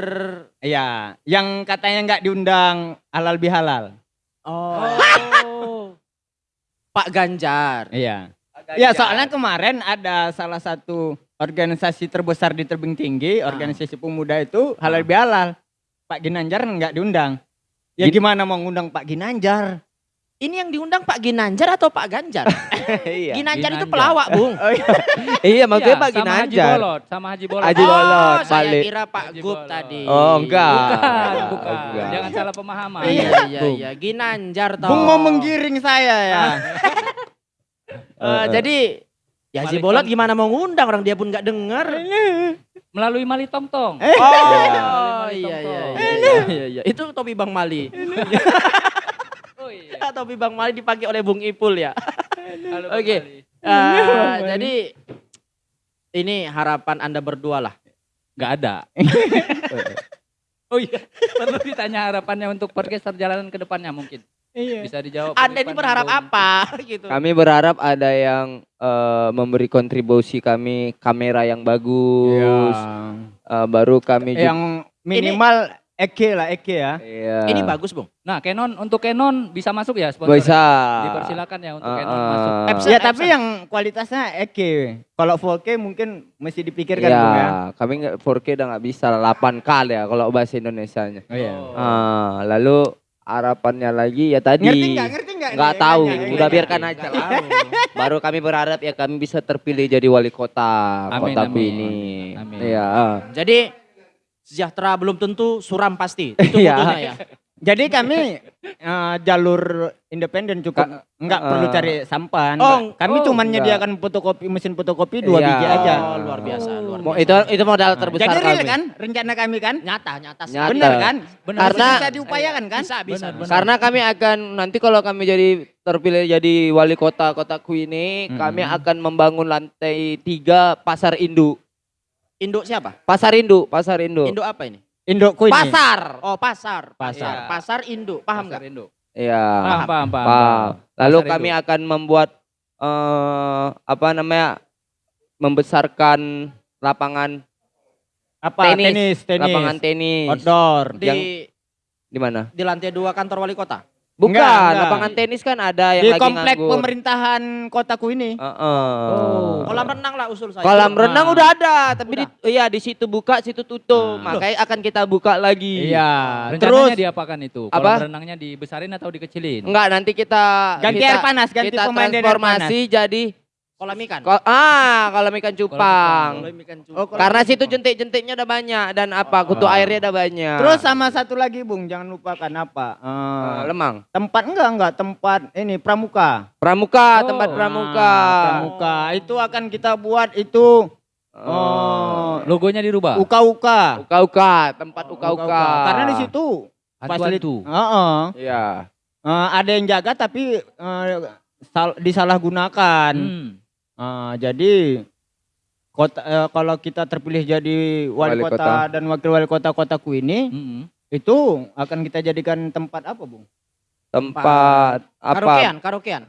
Iya, yang katanya nggak diundang halal bihalal. Oh. Pak Ganjar. Iya. Ya soalnya kemarin ada salah satu organisasi terbesar di Tebing Tinggi, organisasi pemuda itu halal bihalal. Pak Ginanjar nggak diundang. Ya Gin- gimana mau ngundang Pak Ginanjar? Ini yang diundang Pak Ginanjar atau Pak Ganjar? iya. Ginanjar itu Ginanjar. pelawak, Bung. Iya, makanya Iya, Pak sama Haji Ginanjar. Bolot, sama Haji Bolot. Haji oh, Bolot, saya balik. kira Pak Haji Gub Bolot. tadi. Oh, enggak. Bukan, Oh, bukan. enggak. Jangan salah pemahaman. Iya, iya, Bung. iya. Ginanjar toh. Bung mau menggiring saya ya. Eh, jadi ya Malik Bolot gimana mau ngundang orang dia pun nggak dengar. Melalui Mali Tong Tong. Oh, Mali iya, Tong iya, Tong. iya, iya, iya. Itu topi Bang Mali. Oh iya. topi Bang Mali dipakai oleh Bung Ipul ya. Oke. Mali. Eh, jadi ini harapan Anda berdua lah. Nggak ada. oh iya. Perlu ditanya harapannya untuk podcast perjalanan ke depannya mungkin. Iya. Bisa dijawab. Anda ini berharap apa gitu? Kami berharap ada yang eh, memberi kontribusi kami kamera yang bagus. Eh, baru kami juga. Yang minimal Eke lah, Eke ya. Iya. Ini bagus, Bung. Nah, Canon untuk Canon bisa masuk ya sponsor? Bisa. Dipersilakan ya untuk Ah, Canon ah. masuk. Epson, Ya Epson. tapi yang kualitasnya Eke. Kalau 4K mungkin mesti dipikirkan Iya, Bung ya. kami nggak 4K udah nggak bisa 8K ya kalau bahasa Indonesianya. Oh iya. Ah, lalu harapannya lagi ya tadi Ngerti nggak? Ngerti nggak? nggak tahu, Nanya, udah nanya. biarkan aja lah. Baru kami berharap ya kami bisa terpilih jadi wali kota Amin, kotaku amin. ini. Amin. Iya. Jadi sejahtera belum tentu suram pasti. Itu Iya. butuhnya ya. Jadi kami eh, jalur independen cukup nggak eh, perlu cari sampan. Oh, kami oh, cuma enggak. menyediakan fotokopi mesin fotokopi dua Iya. biji aja. Oh, luar biasa, luar biasa. itu itu modal terbesar Jadi real kami. kan rencana kami kan? Nyata, nyata. Nyata. Benar kan? Benar. Karena- bisa diupayakan kan? Bisa, bisa. Benar, bisa. Karena kami akan nanti kalau kami jadi terpilih jadi wali kota kotaku ini, Hmm. kami akan membangun lantai tiga pasar induk. Induk siapa? Pasar induk, pasar induk. Induk apa ini? Indokku ini. Pasar. Oh, pasar. Pasar. Iya. Pasar induk. Paham Pasar nggak? Indo. Iya. Paham, paham, paham. Paham. Lalu Pasar kami induk. akan membuat eh apa namanya? membesarkan lapangan Apa? Tenis. Tenis, tenis. lapangan tenis. Outdoor. Di Yang di mana? di lantai dua kantor wali kota. Bukan, Enggak, enggak. lapangan tenis kan ada yang Di lagi komplek nganggur. pemerintahan kotaku ini. Heeh. Oh. Kolam renang lah usul saya. Kolam Nah. renang udah ada, tapi Udah. di, iya di situ buka, situ tutup. Nah. Makanya akan kita buka lagi. Iya. Rencananya Terus diapakan itu? Apa? Kolam renangnya dibesarin atau dikecilin? Enggak, nanti kita ganti kita, air panas, ganti kita pemain air panas. transformasi jadi Kolam ikan. ko- ah, kolam ikan cupang. Kolam ikan Oh, cupang. kolam Karena situ jentik-jentiknya udah banyak dan apa kutu Oh. airnya udah banyak. Terus sama satu lagi Bung, jangan lupakan apa? Eh, Eh, lemang. tempat enggak enggak tempat ini pramuka. Pramuka, Oh. tempat pramuka. pramuka. Itu akan kita buat itu Oh. oh, Logonya dirubah. uka-uka. Uka-uka, tempat uka-uka. Karena di situ fasilit- Hantu-hantu. Heeh. Iya. Eh, ada yang jaga tapi eh, sal- disalahgunakan. Hmm. Eh, jadi kota eh, kalau kita terpilih jadi wali, Wali kota, kota. dan wakil wali kota kotaku ini Mm-mm. itu akan kita jadikan tempat apa, Bung? Tempat apa? Karaokean, karaokean.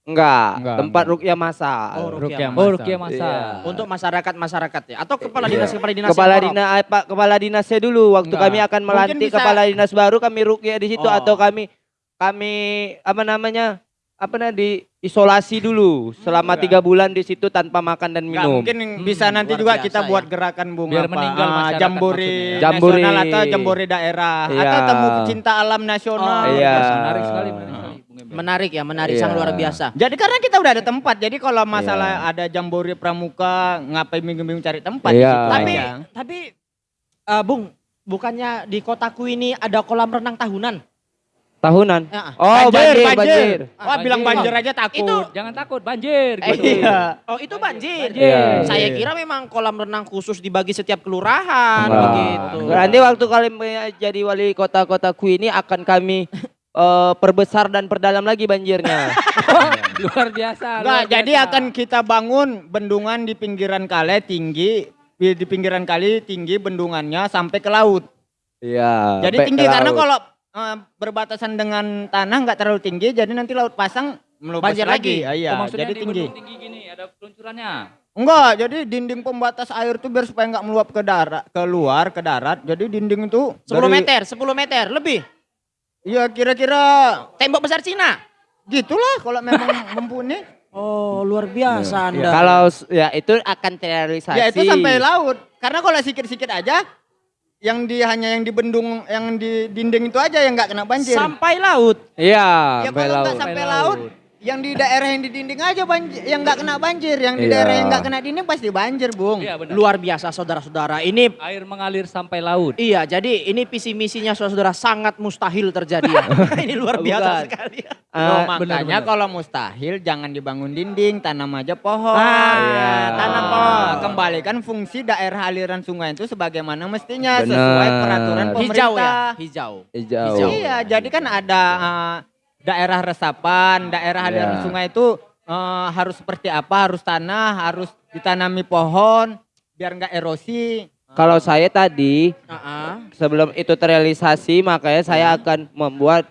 Enggak, Enggak, tempat enggak. rukyah masal. Oh, Rukyah rukyah. Oh, Masa. Rukia Masa. Iya. Untuk masyarakat-masyarakat ya atau kepala Iya. dinas kepala dinas kepala dinas eh, Pak kepala dinasnya dulu waktu Enggak. kami akan melantik bisa- kepala dinas baru kami rukyah di situ Oh. atau kami kami apa namanya apa namanya di isolasi dulu selama Enggak. tiga bulan di situ tanpa makan dan minum. mungkin bisa Hmm, nanti luar juga biasa kita ya. buat gerakan bunga Biar apa, meninggal ah, jambore maksudnya ya. Jambore. nasional atau jambore daerah Iya. atau temu pecinta alam nasional. Oh, Iya. Menarik sekali, menarik sekali. Bung Emil. Menarik ya, menarik Iya. sang luar biasa. Jadi karena kita udah ada tempat, jadi kalau Iya. masalah ada jambore pramuka, ngapain bingung-bingung cari tempat Iya. di situ Tapi aja. tapi eh, Bung, bukannya di kotaku ini ada kolam renang tahunan? Tahunan. Ya. Oh banjir, banjir. Wah, bilang Banjir. banjir aja takut. Itu- Jangan takut, banjir Eh, gitu. iya. Oh, itu banjir. Banjir. Saya kira memang kolam renang khusus dibagi setiap kelurahan Enggak. begitu. Nanti waktu kalian jadi wali kota-kotaku ini akan kami eh, perbesar dan perdalam lagi banjirnya. Luar biasa. Enggak, luar jadi biasa. akan kita bangun bendungan di pinggiran kali tinggi, di pinggiran kali tinggi bendungannya sampai ke laut. Iya. Jadi tinggi karena kalau eh, berbatasan dengan tanah nggak terlalu tinggi, jadi nanti laut pasang melupas Banjir lagi? lagi. Ah, Iya, Oh, jadi di tinggi. tinggi gini, ada peluncurannya. Enggak, jadi dinding pembatas air tuh biar supaya nggak meluap ke darat, keluar ke darat. Jadi dinding itu 10 dari- meter, 10 meter lebih. Iya, kira-kira Tembok besar Cina. gitulah kalau memang mumpuni. Oh, luar biasa Anda. Kalau s- ya itu akan terrealisasi. Ya itu sampai laut. Karena kalau sikit-sikit aja yang di hanya yang di bendung yang di dinding itu aja yang nggak kena banjir. sampai laut. Iya, ya sampai kalau laut. nggak sampai Sampai laut, laut. Yang di daerah yang di dinding aja banjir, yang nggak kena banjir, yang di Iya. daerah yang nggak kena dinding pasti banjir, Bung. Iya benar. Luar biasa saudara-saudara. Ini Air mengalir sampai laut. Iya, jadi ini visi misinya saudara-saudara sangat mustahil terjadi. ya. ini luar biasa Bukan. sekali. Loh, Eh, makanya kalau mustahil jangan dibangun dinding, tanam aja pohon. Ah, iya. Tanam pohon. Kembalikan fungsi daerah aliran sungai itu sebagaimana mestinya sesuai Benar. peraturan pemerintah. Hijau ya, hijau. Hijau. Hijau. Iya, jadi kan ada eh, daerah resapan, daerah aliran Iya. sungai itu eh, harus seperti apa? Harus tanah, harus ditanami pohon biar nggak erosi. Kalau saya tadi Ah, sebelum itu terrealisasi makanya saya akan membuat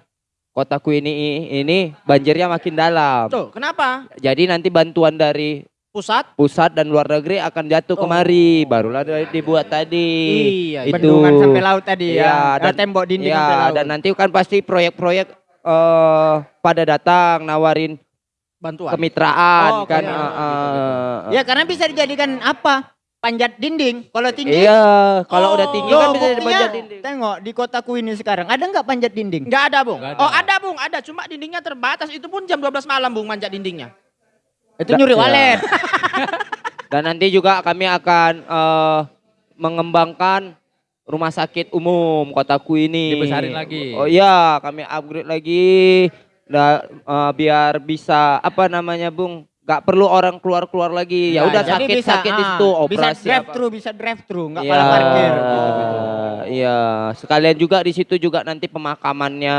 kotaku ini ini banjirnya makin dalam. Tuh, kenapa? Jadi nanti bantuan dari Pusat? pusat dan luar negeri akan jatuh Oh. kemari, barulah dibuat tadi. Iya, itu. Bendungan sampai laut tadi ya. dan- Dan tembok dinding ya, sampai laut. dan nanti kan pasti proyek-proyek eh pada datang nawarin Bantuan. kemitraan Oh, kan. oke. eh, eh, Ya karena bisa dijadikan apa? Panjat dinding. Kalau tinggi. Iya, kalau Oh. udah tinggi Loh, kan bisa buktinya, dipanjat dinding. Tengok di kotaku ini sekarang ada nggak panjat dinding? Enggak ada, Bung. Nggak ada. Oh, ada, Bung. Ada, cuma dindingnya terbatas. Itu pun jam 12 malam, Bung, manjat dindingnya. Itu nyuri Iya. walet. Dan nanti juga kami akan eh, mengembangkan rumah sakit umum kotaku ini. Dibesarin lagi. Oh iya, kami upgrade lagi da- eh, biar bisa apa namanya, Bung? Gak perlu orang keluar-keluar lagi. Ya Nah, udah jadi sakit-sakit di ah, situ Bisa operasi drive apa. thru, bisa drive thru, nggak Iya, malah parkir. gitu-gitu. Iya, sekalian juga di situ juga nanti pemakamannya.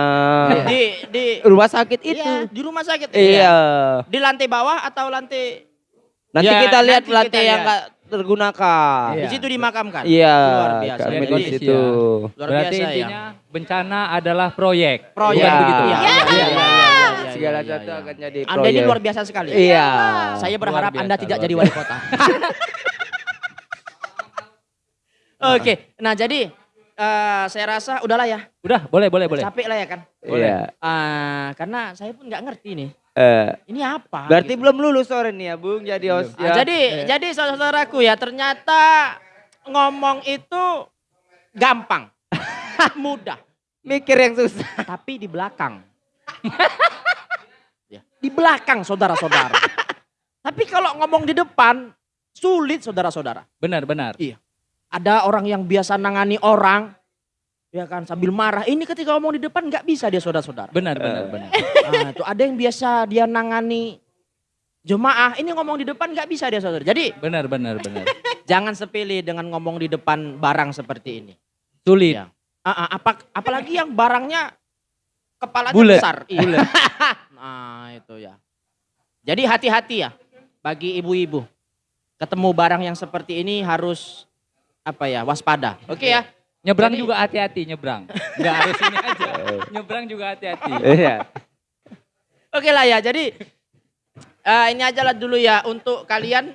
Di di Rumah sakit itu. Iya, di rumah sakit. Iya. Di lantai bawah atau lantai Nanti Ya, kita lihat nanti lantai kita yang lihat. Tergunakan. Iya. di situ dimakamkan. Iya, Luar biasa. kami di situ. ya. Luar Berarti biasa intinya ya. bencana adalah proyek. Proyek Iya. begitu. Iya, iya, iya, iya, iya, iya, Segala iya, sesuatu iya. akan jadi Anda ini proyek. luar biasa sekali. Iya. Saya berharap Anda biasa, tidak jadi wali kota. Oke, nah jadi eh, saya rasa udahlah ya, Udah, boleh, boleh, boleh. capek lah ya kan. Iya. Ah, karena saya pun nggak ngerti nih, Eh, ini apa? berarti gitu. belum lulus sore nih ya, Bung, jadi host Ah, ya. jadi, jadi saudara-saudaraku ya ternyata ngomong itu gampang, mudah, mikir yang susah. tapi di belakang. Ya, di belakang saudara-saudara. tapi kalau ngomong di depan sulit saudara-saudara. Benar, benar. Ada orang yang biasa nangani orang, ya kan sambil marah. Ini ketika ngomong di depan nggak bisa dia saudara-saudara. Benar, benar, benar. Nah, itu ada yang biasa dia nangani jemaah. Ini ngomong di depan nggak bisa dia saudara. Jadi Benar, benar, benar. jangan sepele dengan ngomong di depan barang seperti ini. Sulit. Ya. Ah, apa, apalagi yang barangnya Bulet, besar. Iya. nah itu ya. Jadi hati-hati ya bagi ibu-ibu. Ketemu barang yang seperti ini harus apa ya waspada. Oke ya. Nyebrang Jadi- juga hati-hati, nyebrang. Enggak harus ini aja. Nyebrang juga hati-hati. Iya. Oke lah ya. Jadi eh, ini aja lah dulu ya untuk kalian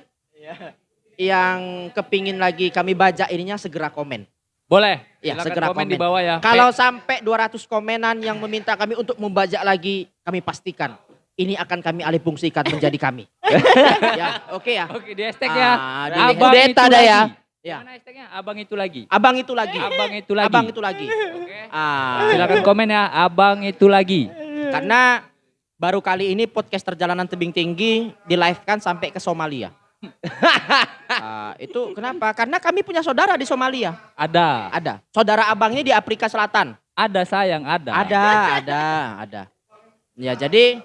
yang kepingin lagi kami baca ininya segera komen. Boleh. Ya, segera komen, komen. di bawah ya. Kalau sampai 200 komenan yang meminta kami untuk membajak lagi, kami pastikan ini akan kami alih fungsikan menjadi kami. ya, oke ya. Oke, di hashtag ya. Ah, di Abang itu dah lagi. ya. Ya. Mana hashtagnya? Abang itu lagi. Abang itu lagi. Abang itu lagi. Abang itu lagi. Oke. Ah, Silakan komen ya, abang itu lagi. karena baru kali ini podcast perjalanan tebing tinggi di live kan sampai ke Somalia. Ah, itu kenapa? Karena kami punya saudara di Somalia. Ada. Ada. Saudara abangnya di Afrika Selatan. Ada sayang, ada. Ada, ada, ada. Ya, jadi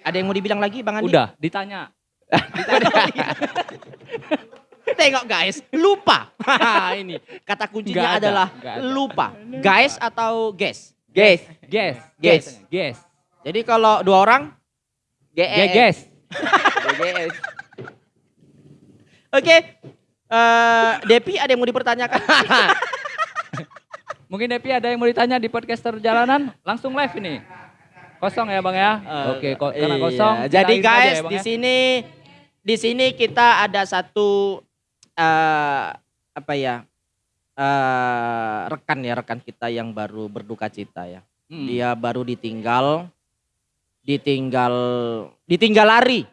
ada yang mau dibilang lagi Bang Andi? Udah, ditanya. Tengok guys, lupa. ini kata kuncinya ada, adalah ada. lupa. Guys atau guys? Guys, Guess. Guess. Guess. Jadi kalau dua orang, Guess. Guess. guys. oke. Eh, Depi ada yang mau dipertanyakan? Mungkin Depi ada yang mau ditanya di podcast perjalanan, langsung live ini. Kosong ya Bang ya? Oke, ko- karena Iya, kosong. Jadi akhiri aja guys, ya, Bang di ya. sini di sini kita ada satu eh apa ya? eh rekan ya, rekan kita yang baru berduka cita ya. Hmm. Dia baru ditinggal ditinggal ditinggal lari.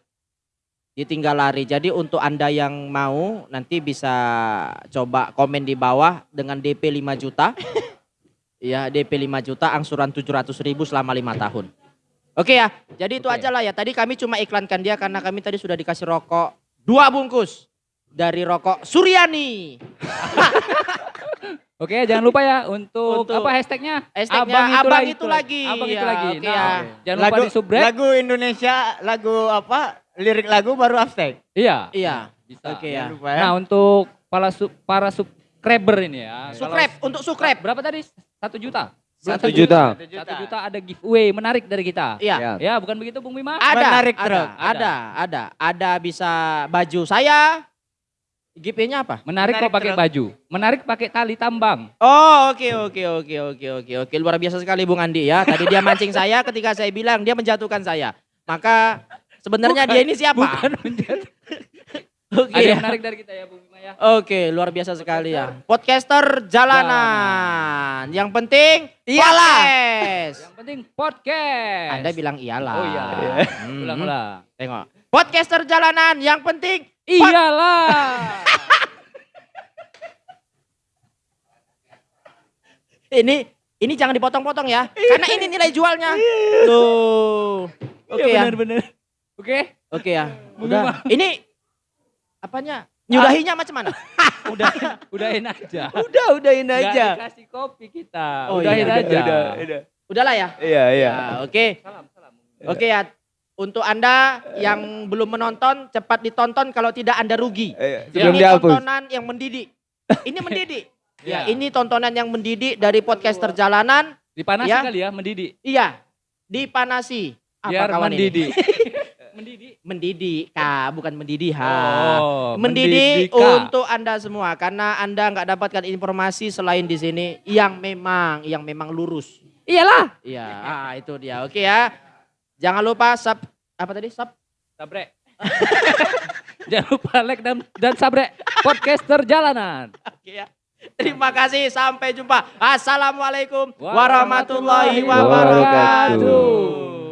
Ditinggal lari. Jadi untuk Anda yang mau nanti bisa coba komen di bawah dengan DP 5 juta. ya, DP 5 juta angsuran 700 ribu selama lima tahun. Oke ya, jadi itu Oke. aja lah ya. Tadi kami cuma iklankan dia karena kami tadi sudah dikasih rokok dua bungkus dari rokok Suryani. Oke, jangan lupa ya untuk, Untuk apa hashtagnya? hashtagnya Abang Itu Lagi. Abang itu Ya, lagi. oke Nah, ya. jangan lupa di subrek. lagu Indonesia, lagu apa? Lirik lagu baru hashtag. Iya. Iya, Bisa. oke Jangan ya. lupa ya. Nah, untuk para sub, para subscriber ini ya. Subscribe untuk subscribe. Berapa tadi? Satu juta. Satu juta. Satu juta ada giveaway menarik dari kita. Iya. Ya. Ya, bukan begitu Bung Bima? Ada, Menarik ada, truk. ada, ada, ada bisa baju saya. GP-nya apa? Menarik, Menarik kok pakai baju. Menarik pakai tali tambang. Oh, oke, oke, oke, oke, oke, oke. Luar biasa sekali Bung Andi ya. Tadi dia mancing saya ketika saya bilang dia menjatuhkan saya. Maka sebenarnya dia ini siapa? Bukan menjadi. Oke. Ada yang ya. menarik dari kita ya Bung Bima ya. Oke, luar biasa sekali ya. Podcaster jalanan. Yang penting Iyalah. podcast. Yang penting podcast. Anda bilang iyalah. Oh iya. Hmm. Ulang-ulang. Tengok. Podcaster jalanan yang penting Iyalah. ini ini jangan dipotong-potong ya. Karena ini nilai jualnya. Tuh. Oke ya. benar. Oke. Oke ya. Udah. Ini apanya? Nyudahinya macam mana? Udah udahin aja. Udah, udahin aja. dikasih kopi kita. Oh, udahin iya, aja. Udah, udah. Udahlah ya. Iya, iya. Ya, oke. Salam, salam. Oke ya. Untuk Anda yang belum menonton, cepat ditonton kalau tidak Anda rugi. Iya. Sebelum ini dihapus. tontonan yang mendidik. Ini mendidik. ya, Iya. ini tontonan yang mendidik dari podcaster jalanan. Dipanasi Ya. kali ya, mendidik. Iya, dipanasi. Apa Biar kawan ini? mendidik. mendidik. Mendidik, Kak, bukan mendidih. ha. Oh, mendidik mendidika. untuk Anda semua karena Anda nggak dapatkan informasi selain di sini yang memang yang memang lurus. Iyalah. Iya, ah, itu dia. Oke ya. Jangan lupa sub apa tadi? Sub Sabre. Jangan lupa like dan, dan sabre podcaster jalanan. Oke ya. Terima kasih, sampai jumpa. Assalamualaikum Warahmatullahi warahmatullahi wabarakatuh.